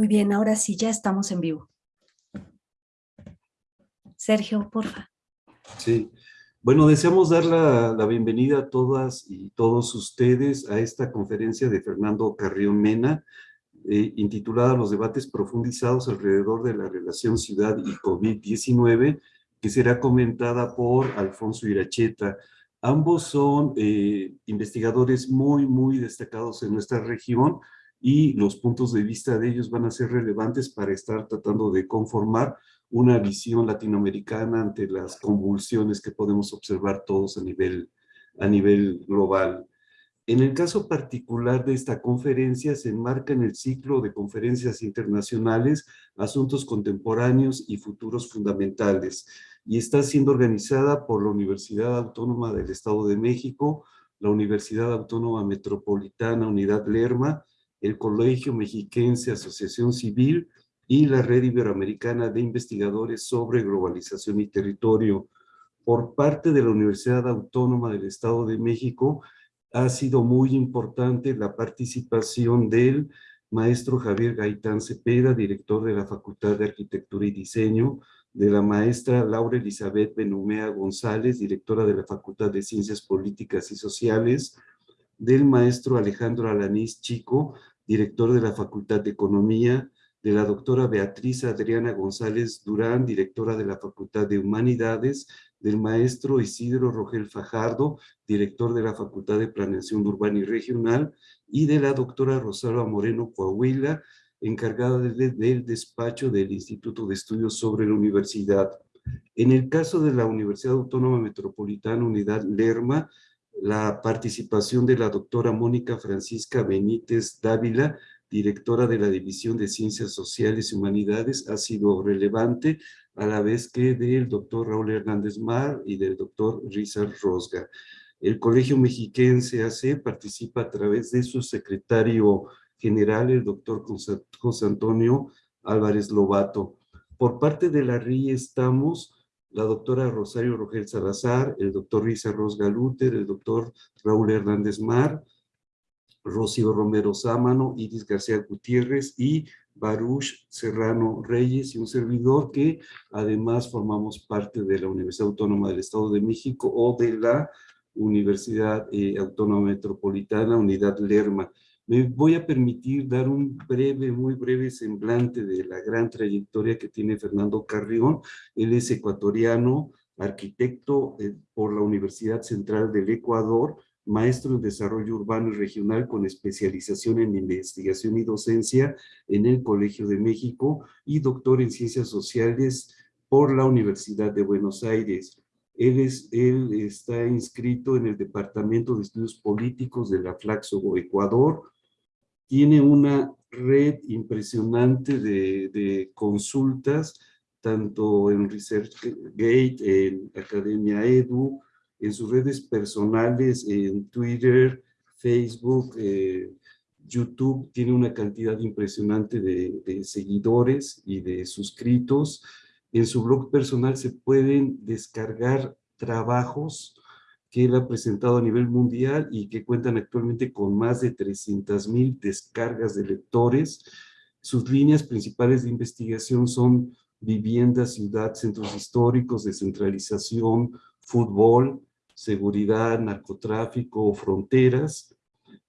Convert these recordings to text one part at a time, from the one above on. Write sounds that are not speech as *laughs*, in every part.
Muy bien, ahora sí, ya estamos en vivo. Sergio, porfa. Sí, bueno, deseamos dar la, bienvenida a todas y todos ustedes a esta conferencia de Fernando Carrión Mena, eh, intitulada Los debates profundizados alrededor de la relación ciudad y COVID-19, que será comentada por Alfonso Iracheta. Ambos son eh, investigadores muy, muy destacados en nuestra región, y los puntos de vista de ellos van a ser relevantes para estar tratando de conformar una visión latinoamericana ante las convulsiones que podemos observar todos a nivel, a nivel global. En el caso particular de esta conferencia, se enmarca en el ciclo de conferencias internacionales, asuntos contemporáneos y futuros fundamentales, y está siendo organizada por la Universidad Autónoma del Estado de México, la Universidad Autónoma Metropolitana Unidad Lerma, el Colegio Mexiquense Asociación Civil y la Red Iberoamericana de Investigadores sobre Globalización y Territorio. Por parte de la Universidad Autónoma del Estado de México, ha sido muy importante la participación del maestro Javier Gaitán Cepeda, director de la Facultad de Arquitectura y Diseño, de la maestra Laura Elizabeth Benumea González, directora de la Facultad de Ciencias Políticas y Sociales, del maestro Alejandro Alanís Chico, director de la Facultad de Economía, de la doctora Beatriz Adriana González Durán, directora de la Facultad de Humanidades, del maestro Isidro Rogel Fajardo, director de la Facultad de Planeación Urbana y Regional, y de la doctora Rosalba Moreno Coahuila, encargada del despacho del Instituto de Estudios sobre la Universidad. En el caso de la Universidad Autónoma Metropolitana Unidad Lerma, la participación de la doctora Mónica Francisca Benítez Dávila, directora de la División de Ciencias Sociales y Humanidades, ha sido relevante, a la vez que del doctor Raúl Hernández Mar y del doctor Rizal Rosga. El Colegio Mexiquense AC participa a través de su secretario general, el doctor José Antonio Álvarez Lobato. Por parte de la RI estamos la doctora Rosario Rogel Salazar, el doctor Risa Ros Galuter, el doctor Raúl Hernández Mar, Rocío Romero Sámano, Iris García Gutiérrez y Baruch Serrano Reyes y un servidor que además formamos parte de la Universidad Autónoma del Estado de México o de la Universidad eh, Autónoma Metropolitana Unidad Lerma. Me voy a permitir dar un breve, muy breve semblante de la gran trayectoria que tiene Fernando Carrión. Él es ecuatoriano, arquitecto eh, por la Universidad Central del Ecuador, maestro en desarrollo urbano y regional con especialización en investigación y docencia en el Colegio de México y doctor en ciencias sociales por la Universidad de Buenos Aires. Él, es, está inscrito en el Departamento de Estudios Políticos de la Flaxo Ecuador, tiene una red impresionante de, consultas, tanto en ResearchGate, en Academia Edu, en sus redes personales, en Twitter, Facebook, eh, YouTube, tiene una cantidad impresionante de, de, seguidores y de suscritos. En su blog personal se pueden descargar trabajos que él ha presentado a nivel mundial y que cuentan actualmente con más de 300 mil descargas de lectores. Sus líneas principales de investigación son vivienda, ciudad, centros históricos, descentralización, fútbol, seguridad, narcotráfico, fronteras.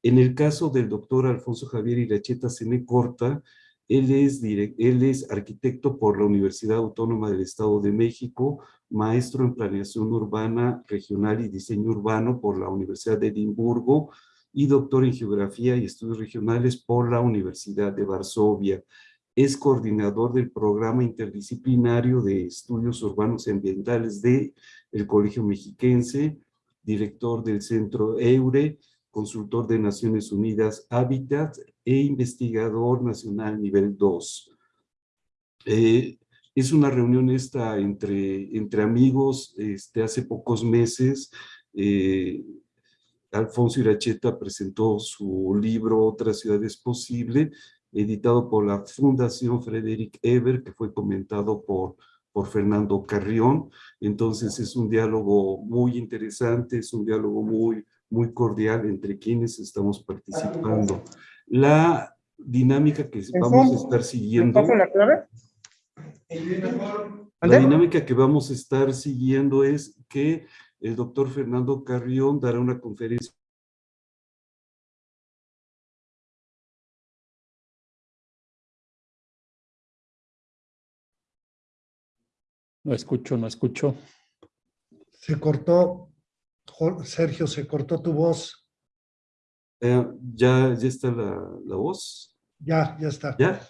En el caso del doctor Alfonso Javier Iracheta Corta, él es, arquitecto por la Universidad Autónoma del Estado de México, maestro en planeación urbana regional y diseño urbano por la Universidad de Edimburgo y doctor en geografía y estudios regionales por la Universidad de Varsovia. Es coordinador del programa interdisciplinario de estudios urbanos y ambientales del el Colegio Mexiquense, director del Centro EURE, consultor de Naciones Unidas Habitat e investigador nacional nivel 2. Eh, es una reunión esta entre, entre amigos, este, hace pocos meses, eh, Alfonso Iracheta presentó su libro Otra ciudad es posible, editado por la Fundación Frederick Eber, que fue comentado por, por Fernando Carrión. Entonces es un diálogo muy interesante, es un diálogo muy, muy cordial entre quienes estamos participando. La, dinámica que ¿En vamos a estar ¿Me siguiendo, la clave? la dinámica que vamos a estar siguiendo es que el doctor Fernando Carrión dará una conferencia No escucho, no escucho. Se cortó, Sergio, se cortó tu voz. Eh, ya, ya está la, la voz. Ya, ya está. ¿Ya?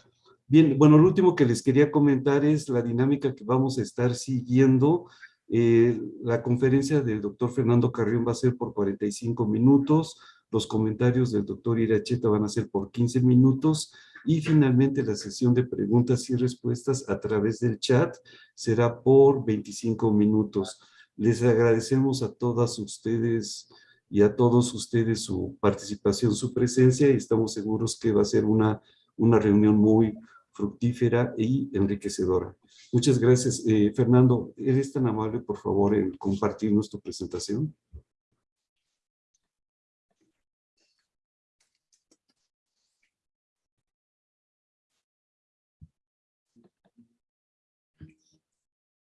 Bien, bueno, lo último que les quería comentar es la dinámica que vamos a estar siguiendo. Eh, la conferencia del doctor Fernando Carrión va a ser por 45 minutos, los comentarios del doctor Iracheta van a ser por 15 minutos y finalmente la sesión de preguntas y respuestas a través del chat será por 25 minutos. Les agradecemos a todas ustedes y a todos ustedes su participación, su presencia y estamos seguros que va a ser una, una reunión muy fructífera y enriquecedora. Muchas gracias. Eh, Fernando, ¿eres tan amable, por favor, en compartirnos tu presentación?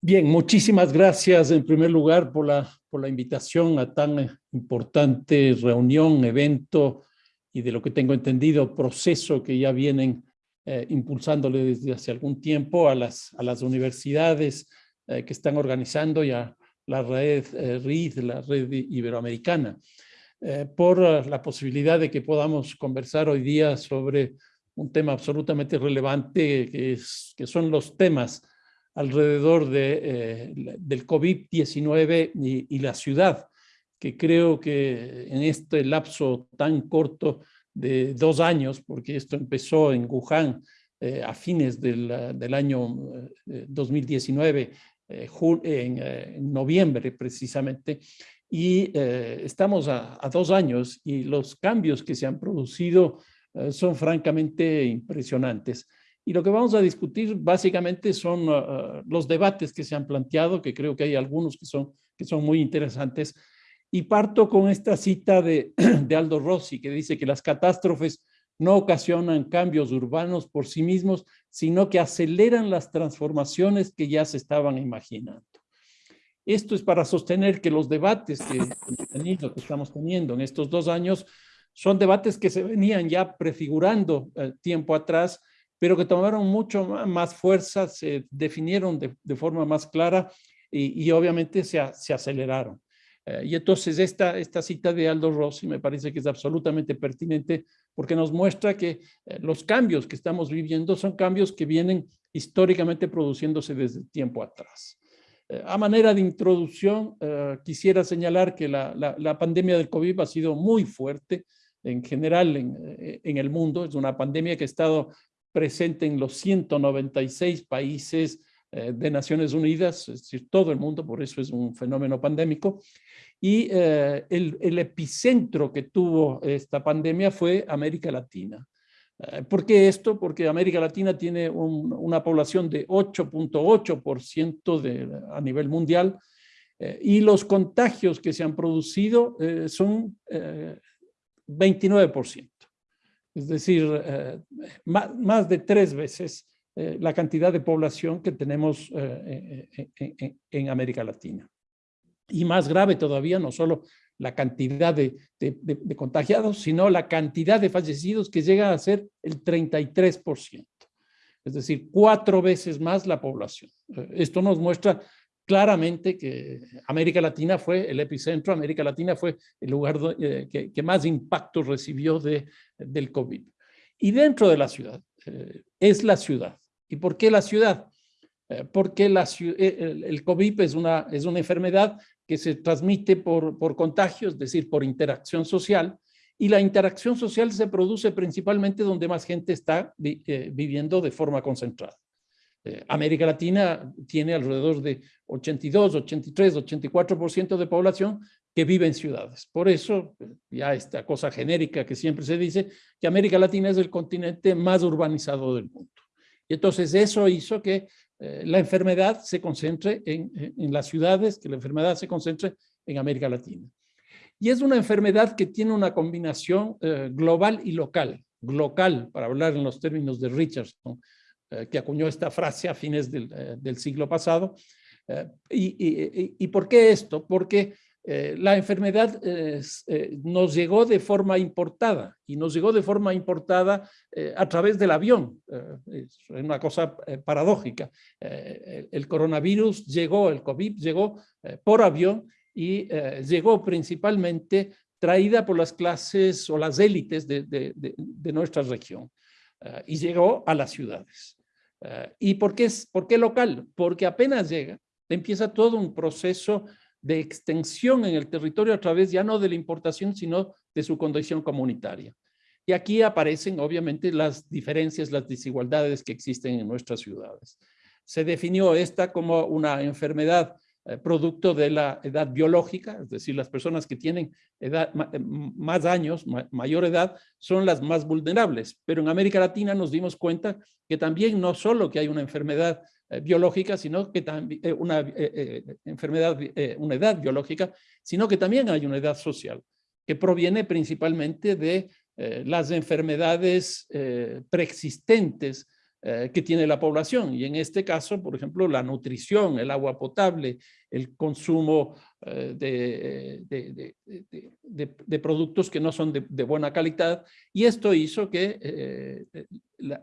Bien, muchísimas gracias en primer lugar por la, por la invitación a tan importante reunión, evento y de lo que tengo entendido, proceso que ya vienen eh, impulsándole desde hace algún tiempo a las, a las universidades eh, que están organizando ya la red eh, RID, la red iberoamericana, por la posibilidad de que podamos conversar hoy día sobre un tema absolutamente relevante que son los temas alrededor de, eh, del COVID-19 y, la ciudad, que creo que en este lapso tan corto de dos años, porque esto empezó en Wuhan eh, a fines del, año eh, 2019, eh, en, noviembre precisamente, y estamos a, a dos años y los cambios que se han producido son francamente impresionantes. Y lo que vamos a discutir básicamente son uh, los debates que se han planteado, que creo que hay algunos que son, que son muy interesantes. Y parto con esta cita de, *clears throat* de Aldo Rossi, que dice que las catástrofes no ocasionan cambios urbanos por sí mismos, sino que aceleran las transformaciones que ya se estaban imaginando. Esto es para sostener que los debates que estamos teniendo en estos dos años son debates que se venían ya prefigurando eh, tiempo atrás, pero que tomaron mucho más fuerza, se definieron de, forma más clara y, obviamente se, aceleraron. Eh, y entonces esta, cita de Aldo Rossi me parece que es absolutamente pertinente porque nos muestra que eh, los cambios que estamos viviendo son cambios que vienen históricamente produciéndose desde tiempo atrás. Eh, a manera de introducción, quisiera señalar que la, pandemia del COVID ha sido muy fuerte en general en, en el mundo. Es una pandemia que ha estado presente en los 196 países eh, de Naciones Unidas, es decir, todo el mundo, por eso es un fenómeno pandémico. Y eh, el, epicentro que tuvo esta pandemia fue América Latina. Eh, ¿Por qué esto? Porque América Latina tiene un, una población de 8.8% a nivel mundial y los contagios que se han producido son 29%. Es decir, eh, más, de tres veces eh, la cantidad de población que tenemos eh, en, América Latina. Y más grave todavía, no solo la cantidad de, contagiados, sino la cantidad de fallecidos que llega a ser el 33%. Es decir, cuatro veces más la población. Esto nos muestra claramente que América Latina fue el epicentro, América Latina fue el lugar eh, que, que, más impacto recibió de, del COVID. Y dentro de la ciudad, eh, es la ciudad. ¿Y por qué la ciudad? Eh, porque la, el, el, COVID es una, es una enfermedad que se transmite por, por contagio, es decir, por interacción social, y la interacción social se produce principalmente donde más gente está vi, eh, viviendo de forma concentrada. Eh, América Latina tiene alrededor de 82, 83, 84% de población que vive en ciudades. Por eso, ya esta cosa genérica que siempre se dice, que América Latina es el continente más urbanizado del mundo. Y entonces eso hizo que eh, la enfermedad se concentre en, las ciudades, que la enfermedad se concentre en América Latina. Y es una enfermedad que tiene una combinación eh, global y local. local, para hablar en los términos de Richardson, eh, que acuñó esta frase a fines del, eh, siglo pasado. Eh, y, y, por qué esto? Porque la enfermedad nos llegó de forma importada y nos llegó de forma importada a través del avión. es una cosa paradójica. el coronavirus llegó, el COVID llegó por avión y llegó principalmente traída por las clases o las élites de nuestra región y llegó a las ciudades. Uh, ¿Y por qué, por qué local? Porque apenas llega, empieza todo un proceso de extensión en el territorio a través ya no de la importación, sino de su condición comunitaria. Y aquí aparecen obviamente las diferencias, las desigualdades que existen en nuestras ciudades. Se definió esta como una enfermedad eh, producto de la edad biológica, es decir, las personas que tienen edad, eh, más años, mayor edad, son las más vulnerables. Pero en América Latina nos dimos cuenta que también no solo que hay una enfermedad eh, biológica, sino que también una enfermedad, una edad biológica, sino que también hay una edad social, que proviene principalmente de las enfermedades preexistentes eh, que tiene la población. Y en este caso, por ejemplo, la nutrición, el agua potable, el consumo eh, de, de, de, productos que no son de, buena calidad. Y esto hizo que eh,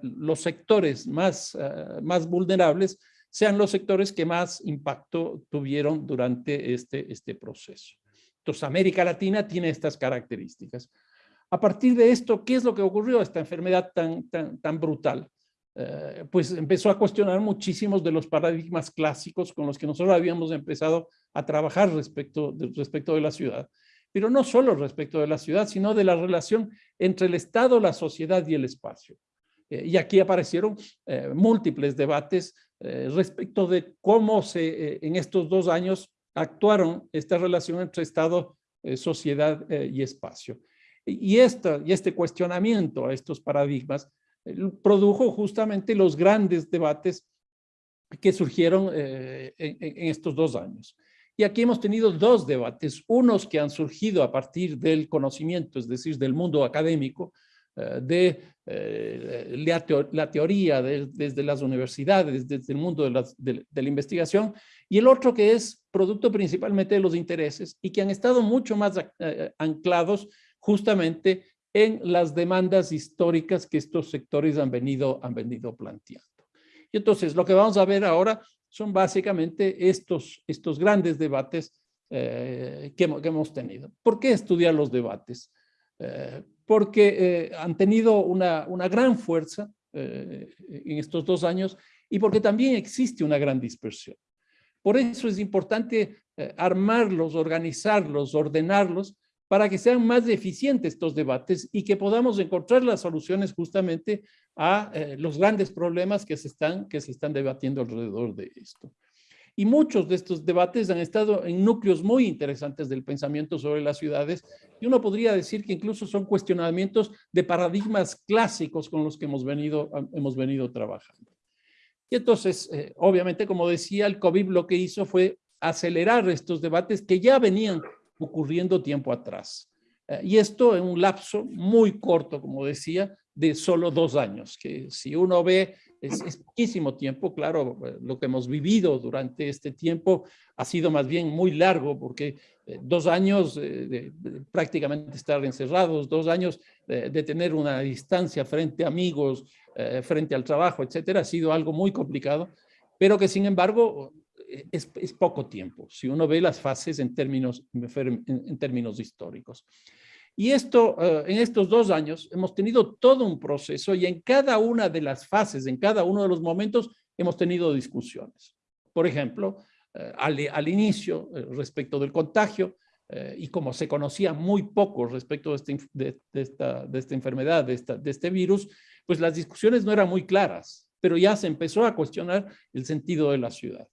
los sectores más, más vulnerables sean los sectores que más impacto tuvieron durante este, este proceso. Entonces, América Latina tiene estas características. A partir de esto, ¿qué es lo que ocurrió? Esta enfermedad tan, tan brutal. Eh, pues empezó a cuestionar muchísimos de los paradigmas clásicos con los que nosotros habíamos empezado a trabajar respecto de, respecto de la ciudad. Pero no solo respecto de la ciudad, sino de la relación entre el Estado, la sociedad y el espacio. Eh, y aquí aparecieron eh, múltiples debates respecto de cómo se, en estos dos años actuaron esta relación entre Estado, sociedad y espacio. Y, esta, y este cuestionamiento a estos paradigmas produjo justamente los grandes debates que surgieron eh, en, estos dos años. Y aquí hemos tenido dos debates, unos que han surgido a partir del conocimiento, es decir, del mundo académico, eh, de eh, la, teo la, teoría de, desde las universidades, desde el mundo de la, de, la, investigación, y el otro que es producto principalmente de los intereses y que han estado mucho más anclados justamente en las demandas históricas que estos sectores han venido, han venido planteando. Y entonces lo que vamos a ver ahora son básicamente estos, estos grandes debates eh, que, que, hemos tenido. ¿Por qué estudiar los debates? Eh, porque eh, han tenido una, una gran fuerza eh, en estos dos años y porque también existe una gran dispersión. Por eso es importante eh, armarlos, organizarlos, ordenarlos, para que sean más eficientes estos debates y que podamos encontrar las soluciones justamente a eh, los grandes problemas que se, están, que se están debatiendo alrededor de esto. Y muchos de estos debates han estado en núcleos muy interesantes del pensamiento sobre las ciudades y uno podría decir que incluso son cuestionamientos de paradigmas clásicos con los que hemos venido, hemos venido trabajando. Y entonces, eh, obviamente, como decía, el COVID lo que hizo fue acelerar estos debates que ya venían ocurriendo tiempo atrás. Eh, y esto en un lapso muy corto, como decía, de solo dos años, que si uno ve, es, poquísimo tiempo, claro, eh, lo que hemos vivido durante este tiempo ha sido más bien muy largo, porque eh, dos años de, prácticamente estar encerrados, dos años de, tener una distancia frente a amigos, frente al trabajo, etcétera, ha sido algo muy complicado, pero que sin embargo es, es, poco tiempo, si uno ve las fases en términos, en, en términos históricos. Y esto, uh, en estos dos años, hemos tenido todo un proceso y en cada una de las fases, en cada uno de los momentos, hemos tenido discusiones. Por ejemplo, uh, al, al, inicio, respecto del contagio, y como se conocía muy poco respecto de, este, de, de, esta, de esta, enfermedad, de, esta, de este virus, pues las discusiones no eran muy claras, pero ya se empezó a cuestionar el sentido de la ciudad.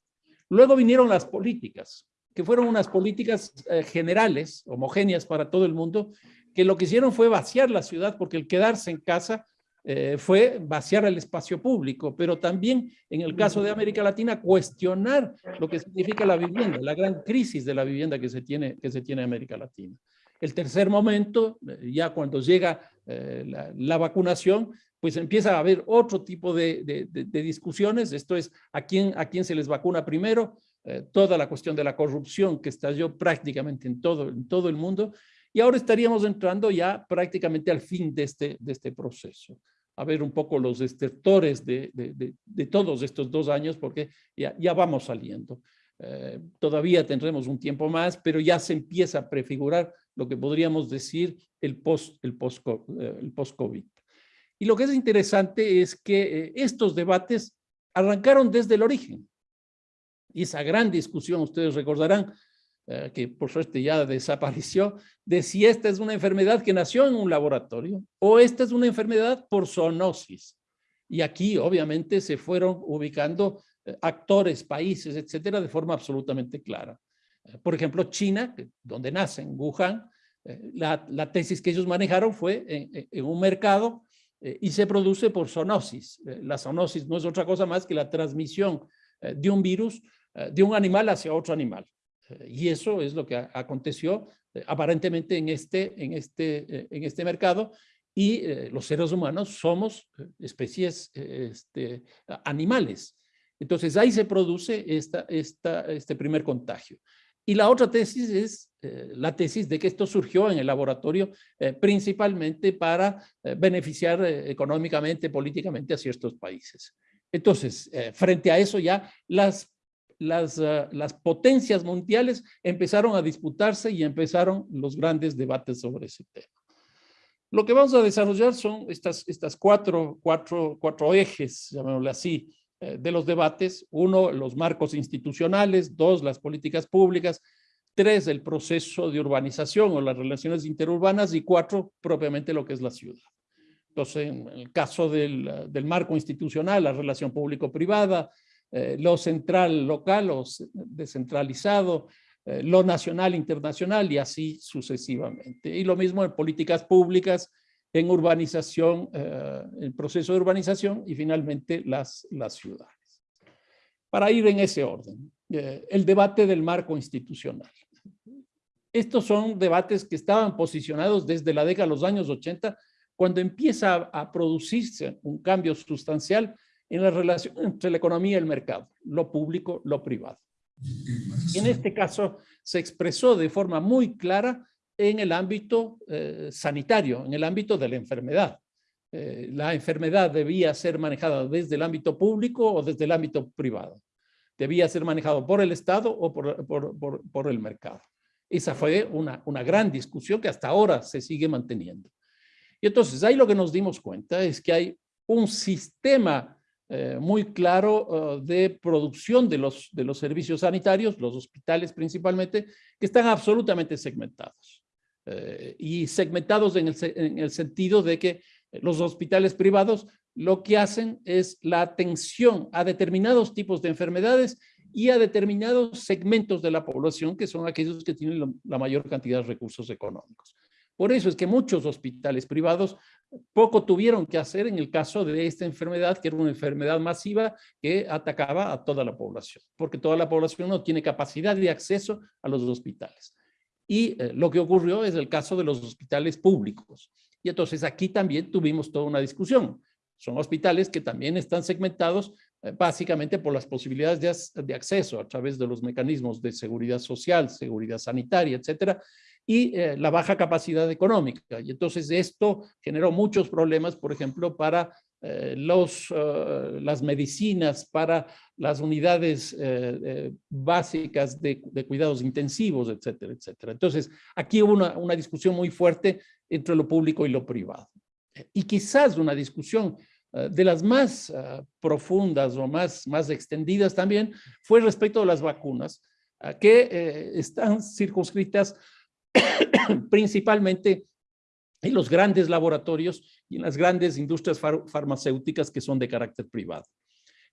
Luego vinieron las políticas, que fueron unas políticas eh, generales, homogéneas para todo el mundo, que lo que hicieron fue vaciar la ciudad, porque el quedarse en casa eh, fue vaciar el espacio público, pero también en el caso de América Latina cuestionar lo que significa la vivienda, la gran crisis de la vivienda que se tiene, que se tiene en América Latina. El tercer momento, eh, ya cuando llega la, la, vacunación, pues empieza a haber otro tipo de, de, discusiones. Esto es, ¿a quién, ¿a quién se les vacuna primero? Eh, toda la cuestión de la corrupción que estalló prácticamente en todo, en todo el mundo. Y ahora estaríamos entrando ya prácticamente al fin de este, de este proceso. A ver un poco los estertores de, de, de todos estos dos años, porque ya, ya vamos saliendo. Eh, todavía tendremos un tiempo más, pero ya se empieza a prefigurar lo que podríamos decir el post-COVID. El post, eh, el post -COVID. Y lo que es interesante es que eh, estos debates arrancaron desde el origen. Y esa gran discusión, ustedes recordarán, eh, que por suerte ya desapareció, de si esta es una enfermedad que nació en un laboratorio o esta es una enfermedad por zoonosis. Y aquí obviamente se fueron ubicando eh, actores, países, etcétera, de forma absolutamente clara. Por ejemplo, China, donde nace, en Wuhan, la, tesis que ellos manejaron fue en un mercado y se produce por zoonosis. la zoonosis no es otra cosa más que la transmisión de un virus de un animal hacia otro animal. Y eso es lo que aconteció aparentemente en este, en este, en este mercado y los seres humanos somos especies este, animales. Entonces ahí se produce esta, esta, este primer contagio. Y la otra tesis es eh, la tesis de que esto surgió en el laboratorio eh, principalmente para eh, beneficiar económicamente, políticamente a ciertos países. Entonces, frente a eso ya las, las, las potencias mundiales empezaron a disputarse y empezaron los grandes debates sobre ese tema. Lo que vamos a desarrollar son estas, estas cuatro, cuatro, cuatro ejes, llamémosle así, de los debates. Uno, los marcos institucionales. Dos, las políticas públicas. Tres, el proceso de urbanización o las relaciones interurbanas. Y cuatro, propiamente lo que es la ciudad. Entonces, en el caso del, del marco institucional, la relación público-privada, eh, lo central local o descentralizado, eh, lo nacional internacional y así sucesivamente. Y lo mismo en políticas públicas, en urbanización, eh, el proceso de urbanización y finalmente las, las ciudades. Para ir en ese orden, eh, el debate del marco institucional. Estos son debates que estaban posicionados desde la década de los años 80, cuando empieza a, producirse un cambio sustancial en la relación entre la economía y el mercado, lo público, lo privado. En este caso se expresó de forma muy clara en el ámbito eh, sanitario, en el ámbito de la enfermedad. Eh, la enfermedad debía ser manejada desde el ámbito público o desde el ámbito privado. Debía ser manejado por el Estado o por el mercado. Esa fue una, una, gran discusión que hasta ahora se sigue manteniendo. Y entonces ahí lo que nos dimos cuenta es que hay un sistema eh, muy claro uh, de producción de los, de los servicios sanitarios, los hospitales principalmente, que están absolutamente segmentados. Eh, y segmentados en el, en el sentido de que los hospitales privados lo que hacen es la atención a determinados tipos de enfermedades y a determinados segmentos de la población que son aquellos que tienen la mayor cantidad de recursos económicos. Por eso es que muchos hospitales privados poco tuvieron que hacer en el caso de esta enfermedad, que era una enfermedad masiva que atacaba a toda la población, porque toda la población no tiene capacidad de acceso a los hospitales. Y eh, lo que ocurrió es el caso de los hospitales públicos. Y entonces aquí también tuvimos toda una discusión. Son hospitales que también están segmentados básicamente por las posibilidades de, acceso a través de los mecanismos de seguridad social, seguridad sanitaria, etcétera, y eh, la baja capacidad económica. Y entonces esto generó muchos problemas, por ejemplo, para eh, los, las medicinas, para las unidades eh, eh, básicas de, de, cuidados intensivos, etcétera, etcétera. Entonces, aquí hubo una, una, discusión muy fuerte entre lo público y lo privado. Y quizás una discusión de las más uh, profundas o más, más extendidas también fue respecto a las vacunas, que están circunscritas *coughs* principalmente en los grandes laboratorios y en las grandes industrias far farmacéuticas que son de carácter privado.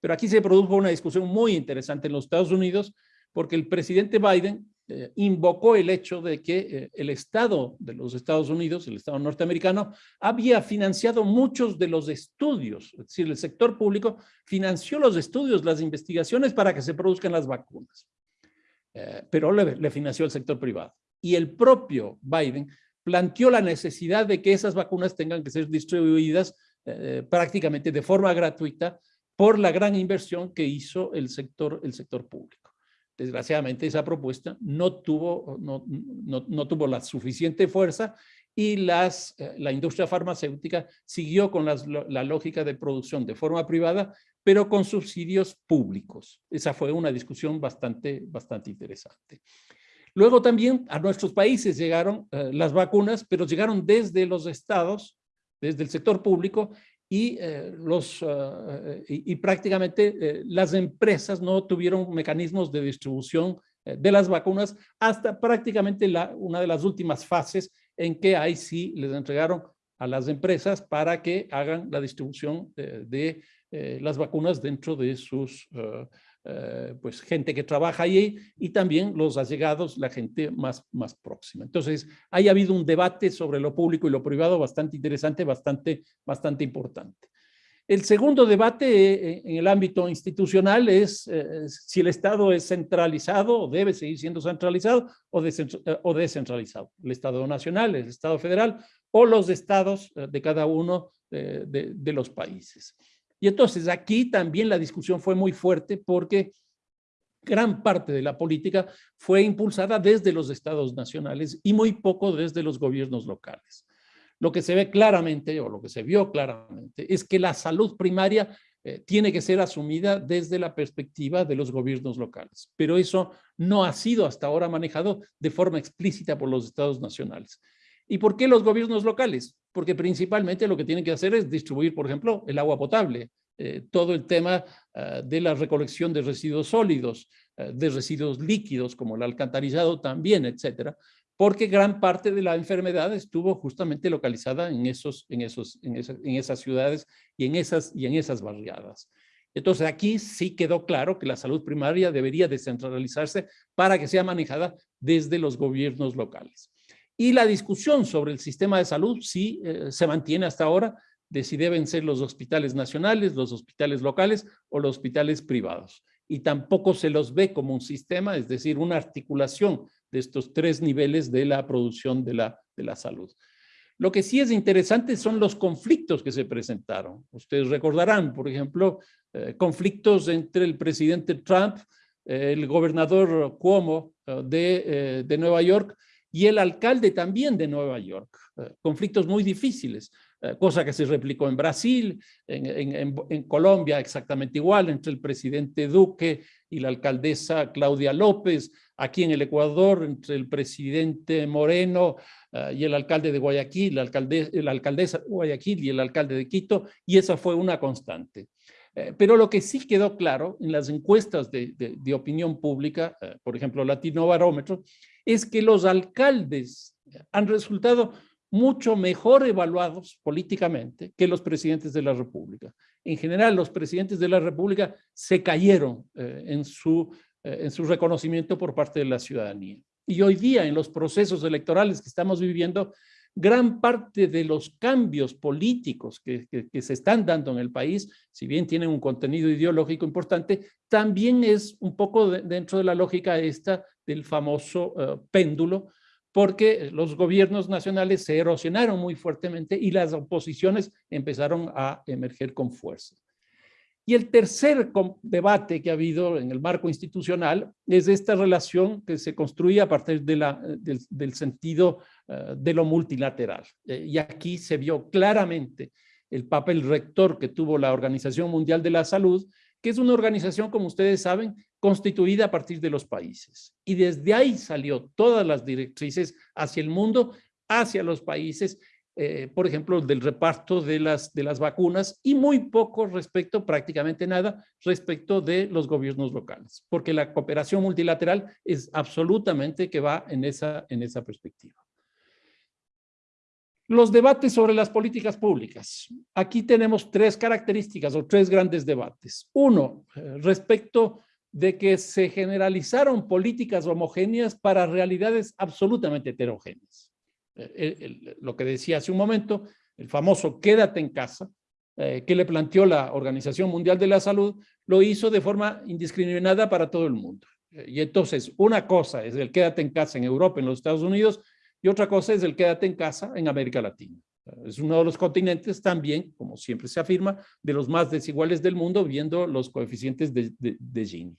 Pero aquí se produjo una discusión muy interesante en los Estados Unidos porque el presidente Biden eh, invocó el hecho de que eh, el Estado de los Estados Unidos, el Estado norteamericano, había financiado muchos de los estudios, es decir, el sector público financió los estudios, las investigaciones para que se produzcan las vacunas, eh, pero le, le financió el sector privado. Y el propio Biden planteó la necesidad de que esas vacunas tengan que ser distribuidas prácticamente de forma gratuita por la gran inversión que hizo el sector, el sector público. Desgraciadamente esa propuesta no tuvo, no, no, no tuvo la suficiente fuerza y las, eh, la industria farmacéutica siguió con las, la lógica de producción de forma privada, pero con subsidios públicos. Esa fue una discusión bastante, bastante interesante. Luego también a nuestros países llegaron eh, las vacunas, pero llegaron desde los estados, desde el sector público, y, eh, los, y, y, prácticamente las empresas no tuvieron mecanismos de distribución de las vacunas hasta prácticamente la, una de las últimas fases en que ahí sí les entregaron a las empresas para que hagan la distribución de, eh, las vacunas dentro de sus, uh, pues, gente que trabaja ahí y también los allegados, la gente más, más próxima. Entonces, ahí ha habido un debate sobre lo público y lo privado bastante interesante, bastante, bastante importante. El segundo debate eh, en el ámbito institucional es eh, si el Estado es centralizado o debe seguir siendo centralizado o, descentralizado. El Estado nacional, el Estado federal o los estados de cada uno de los países. Y entonces aquí también la discusión fue muy fuerte porque gran parte de la política fue impulsada desde los estados nacionales y muy poco desde los gobiernos locales. Lo que se ve claramente, o lo que se vio claramente, es que la salud primaria eh, tiene que ser asumida desde la perspectiva de los gobiernos locales. Pero eso no ha sido hasta ahora manejado de forma explícita por los estados nacionales. ¿Y por qué los gobiernos locales? Porque principalmente lo que tienen que hacer es distribuir, por ejemplo, el agua potable, eh, todo el tema uh, de la recolección de residuos sólidos, uh, de residuos líquidos como el alcantarillado también, etcétera, porque gran parte de la enfermedad estuvo justamente localizada en, esos, en, esos, en, esa, en esas ciudades y en esas, y en esas barriadas. Entonces aquí sí quedó claro que la salud primaria debería descentralizarse para que sea manejada desde los gobiernos locales. Y la discusión sobre el sistema de salud sí eh, se mantiene hasta ahora de si deben ser los hospitales nacionales, los hospitales locales o los hospitales privados. Y tampoco se los ve como un sistema, es decir, una articulación de estos tres niveles de la producción de la, de la salud. Lo que sí es interesante son los conflictos que se presentaron. Ustedes recordarán, por ejemplo, eh, conflictos entre el presidente Trump, eh, el gobernador Cuomo de, de, Nueva York y el alcalde también de Nueva York. Eh, conflictos muy difíciles, eh, cosa que se replicó en Brasil, en, en, Colombia exactamente igual, entre el presidente Duque y la alcaldesa Claudia López, aquí en el Ecuador, entre el presidente Moreno uh, y el alcalde de Guayaquil, la, alcalde, la alcaldesa de Guayaquil y el alcalde de Quito, y esa fue una constante. Eh, pero lo que sí quedó claro en las encuestas de, de, opinión pública, eh, por ejemplo, Latino Barómetro, es que los alcaldes han resultado mucho mejor evaluados políticamente que los presidentes de la República. En general, los presidentes de la República se cayeron eh, en su eh, en su reconocimiento por parte de la ciudadanía. Y hoy día, en los procesos electorales que estamos viviendo, gran parte de los cambios políticos que, que, se están dando en el país, si bien tienen un contenido ideológico importante, también es un poco de, dentro de la lógica esta del famoso uh, péndulo, porque los gobiernos nacionales se erosionaron muy fuertemente y las oposiciones empezaron a emerger con fuerza. Y el tercer debate que ha habido en el marco institucional es esta relación que se construye a partir del, sentido uh, de lo multilateral. Eh, y aquí se vio claramente el papel rector que tuvo la Organización Mundial de la Salud, que es una organización, como ustedes saben, constituida a partir de los países. Y desde ahí salió todas las directrices hacia el mundo, hacia los países, eh, por ejemplo, del reparto de las, de las vacunas y muy poco respecto, prácticamente nada, respecto de los gobiernos locales, porque la cooperación multilateral es absolutamente que va en esa, en esa perspectiva. Los debates sobre las políticas públicas. Aquí tenemos tres características o tres grandes debates. Uno, eh, respecto de que se generalizaron políticas homogéneas para realidades absolutamente heterogéneas. Eh, el, lo que decía hace un momento, el famoso quédate en casa, eh, que le planteó la Organización Mundial de la Salud, lo hizo de forma indiscriminada para todo el mundo. Eh, y entonces, una cosa es el quédate en casa en Europa, en los Estados Unidos, y otra cosa es el quédate en casa en América Latina. Es uno de los continentes también, como siempre se afirma, de los más desiguales del mundo, viendo los coeficientes de, Gini.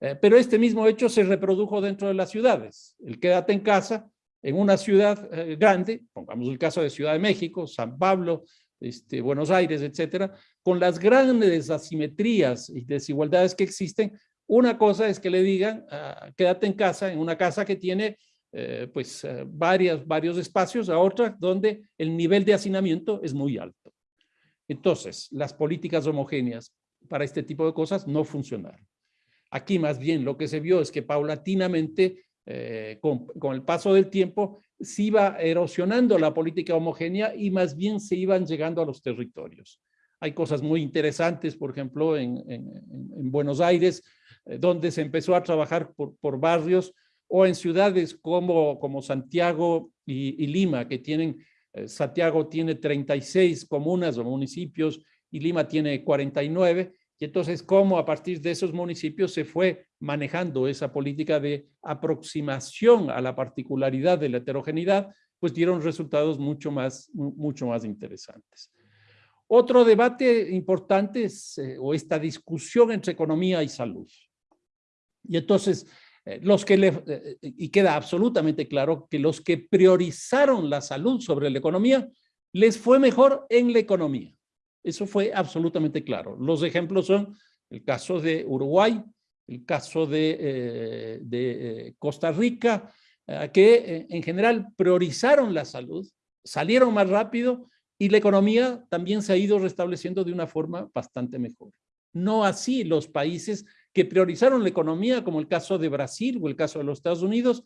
Eh, pero este mismo hecho se reprodujo dentro de las ciudades. El quédate en casa en una ciudad eh, grande, pongamos el caso de Ciudad de México, San Pablo, este, Buenos Aires, etcétera, con las grandes asimetrías y desigualdades que existen, una cosa es que le digan, ah, quédate en casa, en una casa que tiene eh, pues eh, varios espacios, a otra donde el nivel de hacinamiento es muy alto. Entonces, las políticas homogéneas para este tipo de cosas no funcionaron. Aquí más bien lo que se vio es que paulatinamente, eh, con, con, el paso del tiempo, se iba erosionando la política homogénea y más bien se iban llegando a los territorios. Hay cosas muy interesantes, por ejemplo, en, en, en Buenos Aires, donde se empezó a trabajar por, por barrios o en ciudades como, como Santiago y, Lima, que tienen, eh, Santiago tiene 36 comunas o municipios y Lima tiene 49, y entonces cómo a partir de esos municipios se fue manejando esa política de aproximación a la particularidad de la heterogeneidad, pues dieron resultados mucho más, mucho más interesantes. Otro debate importante es eh, o esta discusión entre economía y salud. Y entonces, los que eh, eh, y queda absolutamente claro que los que priorizaron la salud sobre la economía, les fue mejor en la economía. Eso fue absolutamente claro. Los ejemplos son el caso de Uruguay, el caso de Costa Rica, que en general priorizaron la salud, salieron más rápido y la economía también se ha ido restableciendo de una forma bastante mejor. No así los países que priorizaron la economía, como el caso de Brasil o el caso de los Estados Unidos,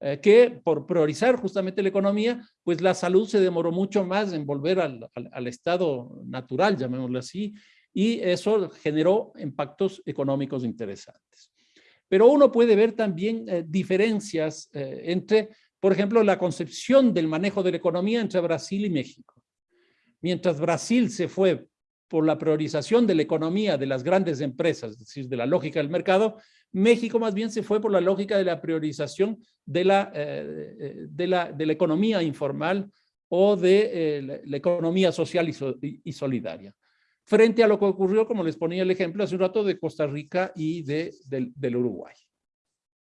eh, que por priorizar justamente la economía, pues la salud se demoró mucho más en volver al, al, estado natural, llamémoslo así, y eso generó impactos económicos interesantes. Pero uno puede ver también eh, diferencias eh, entre, por ejemplo, la concepción del manejo de la economía entre Brasil y México. Mientras Brasil se fue por la priorización de la economía de las grandes empresas, es decir, de la lógica del mercado, México más bien se fue por la lógica de la priorización de la, eh, eh, de la, de la economía informal o de eh, la, economía social y, solidaria. Frente a lo que ocurrió, como les ponía el ejemplo hace un rato, de Costa Rica y de, del Uruguay.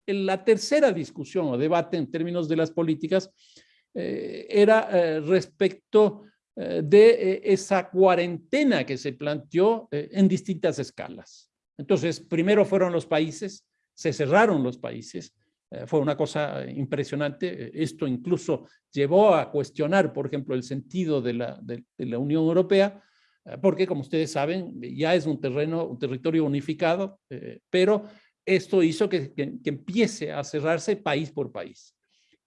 En la tercera discusión o debate en términos de las políticas era respecto de eh, esa cuarentena que se planteó eh, en distintas escalas. Entonces, primero fueron los países, se cerraron los países, fue una cosa impresionante. Esto incluso llevó a cuestionar, por ejemplo, el sentido de la, Unión Europea, porque como ustedes saben, ya es un terreno, un territorio unificado, pero esto hizo que empiece a cerrarse país por país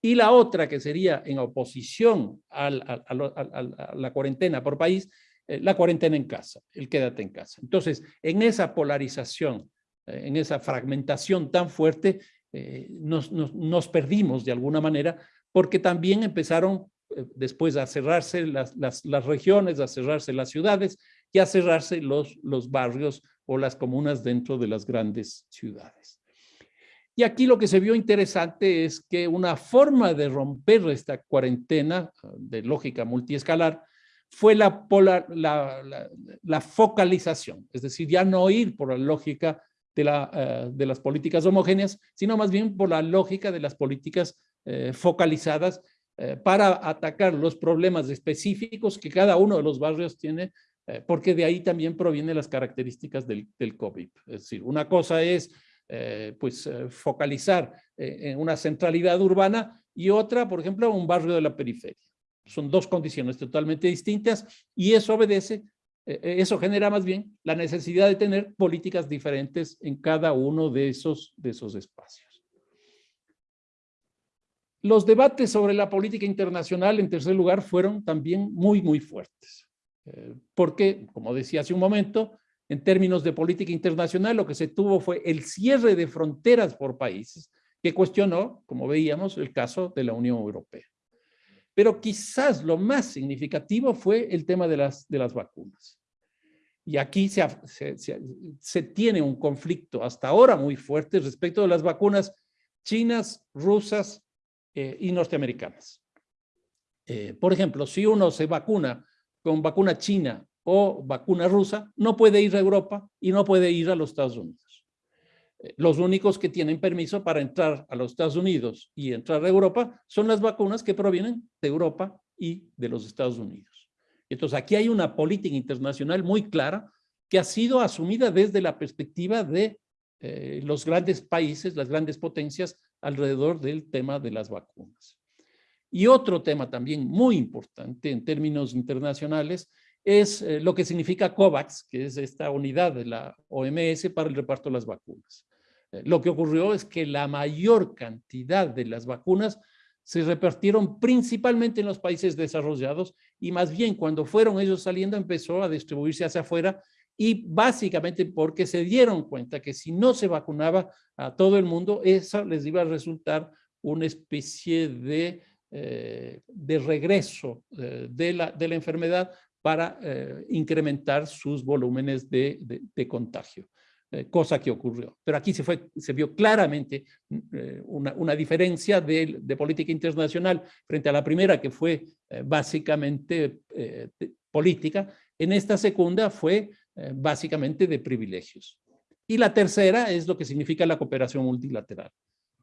y la otra que sería en oposición a la cuarentena por país, eh, la cuarentena en casa, el quédate en casa. Entonces, en esa polarización, eh, en esa fragmentación tan fuerte, eh, nos, nos, perdimos de alguna manera, porque también empezaron después a cerrarse las, las, las, regiones, a cerrarse las ciudades y a cerrarse los, los barrios o las comunas dentro de las grandes ciudades. Y aquí lo que se vio interesante es que una forma de romper esta cuarentena de lógica multiescalar fue la, focalización, es decir, ya no ir por la lógica de, la, eh, de las políticas homogéneas, sino más bien por la lógica de las políticas eh, focalizadas eh, para atacar los problemas específicos que cada uno de los barrios tiene, porque de ahí también provienen las características del, del COVID. Es decir, una cosa es eh, pues, eh, focalizar eh, en una centralidad urbana y otra, por ejemplo, un barrio de la periferia. Son dos condiciones totalmente distintas y eso obedece, eso genera más bien la necesidad de tener políticas diferentes en cada uno de esos, de esos espacios. Los debates sobre la política internacional, en tercer lugar, fueron también muy, muy fuertes. porque, como decía hace un momento, en términos de política internacional, lo que se tuvo fue el cierre de fronteras por países, que cuestionó, como veíamos, el caso de la Unión Europea. Pero quizás lo más significativo fue el tema de las, de las vacunas. Y aquí se, se, se, tiene un conflicto hasta ahora muy fuerte respecto de las vacunas chinas, rusas eh, y norteamericanas. Eh, por ejemplo, si uno se vacuna con vacuna china o vacuna rusa, no puede ir a Europa y no puede ir a los Estados Unidos. Eh, los únicos que tienen permiso para entrar a los Estados Unidos y entrar a Europa son las vacunas que provienen de Europa y de los Estados Unidos. Entonces, aquí hay una política internacional muy clara que ha sido asumida desde la perspectiva de eh, los grandes países, las grandes potencias alrededor del tema de las vacunas. Y otro tema también muy importante en términos internacionales es eh, lo que significa COVAX, que es esta unidad de la OMS para el reparto de las vacunas. Eh, lo que ocurrió es que la mayor cantidad de las vacunas se repartieron principalmente en los países desarrollados y más bien cuando fueron ellos saliendo empezó a distribuirse hacia afuera y básicamente porque se dieron cuenta que si no se vacunaba a todo el mundo, eso les iba a resultar una especie de, eh, de regreso de, la, de la enfermedad para eh, incrementar sus volúmenes de, contagio, eh, cosa que ocurrió. Pero aquí se, vio claramente eh, una, una, diferencia de, de, política internacional frente a la primera, que fue básicamente política. En esta segunda fue básicamente de privilegios. Y la tercera es lo que significa la cooperación multilateral.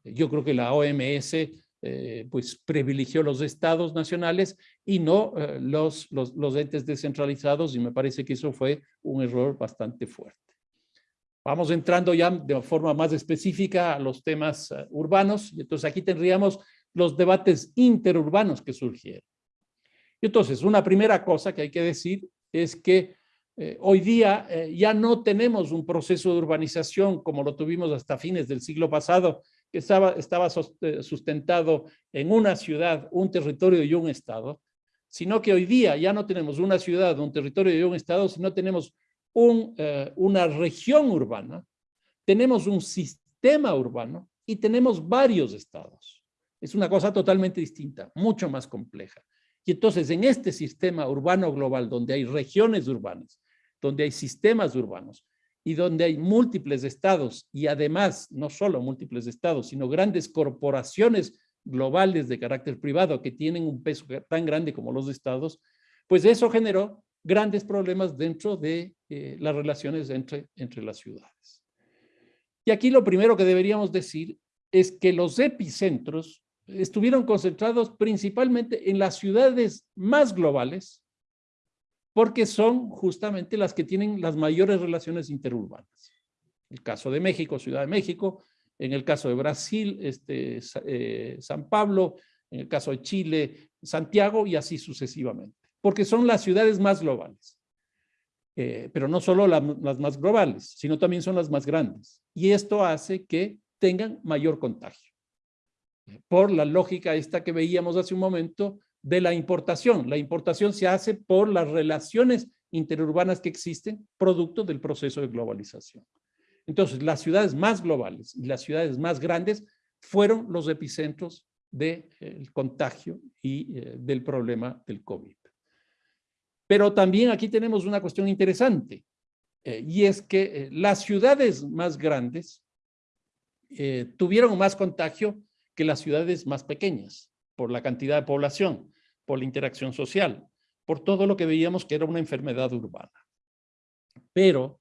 Yo creo que la OMS eh, pues privilegió los estados nacionales y no eh, los, los, entes descentralizados y me parece que eso fue un error bastante fuerte. Vamos entrando ya de forma más específica a los temas uh, urbanos y entonces aquí tendríamos los debates interurbanos que surgieron. Y entonces una primera cosa que hay que decir es que eh, hoy día eh, ya no tenemos un proceso de urbanización como lo tuvimos hasta fines del siglo pasado, que estaba, eh, sustentado en una ciudad, un territorio y un estado, sino que hoy día ya no tenemos una ciudad, un territorio y un estado, sino tenemos eh, una región urbana, tenemos un sistema urbano y tenemos varios estados. Es una cosa totalmente distinta, mucho más compleja. Y entonces en este sistema urbano global, donde hay regiones urbanas, donde hay sistemas urbanos, y donde hay múltiples estados y además no solo múltiples estados, sino grandes corporaciones globales de carácter privado que tienen un peso tan grande como los estados, pues eso generó grandes problemas dentro de eh, las relaciones entre, entre las ciudades. Y aquí lo primero que deberíamos decir es que los epicentros estuvieron concentrados principalmente en las ciudades más globales porque son justamente las que tienen las mayores relaciones interurbanas. El caso de México, Ciudad de México, en el caso de Brasil, este, eh, San Pablo, en el caso de Chile, Santiago y así sucesivamente, porque son las ciudades más globales. Eh, pero no solo las más globales, sino también son las más grandes. Y esto hace que tengan mayor contagio. Por la lógica esta que veíamos hace un momento de la importación. La importación se hace por las relaciones interurbanas que existen, producto del proceso de globalización. Entonces, las ciudades más globales y las ciudades más grandes fueron los epicentros del contagio y eh, del problema del COVID. Pero también aquí tenemos una cuestión interesante, eh, y es que eh, las ciudades más grandes tuvieron más contagio que las ciudades más pequeñas por la cantidad de población, por la interacción social, por todo lo que veíamos que era una enfermedad urbana. Pero,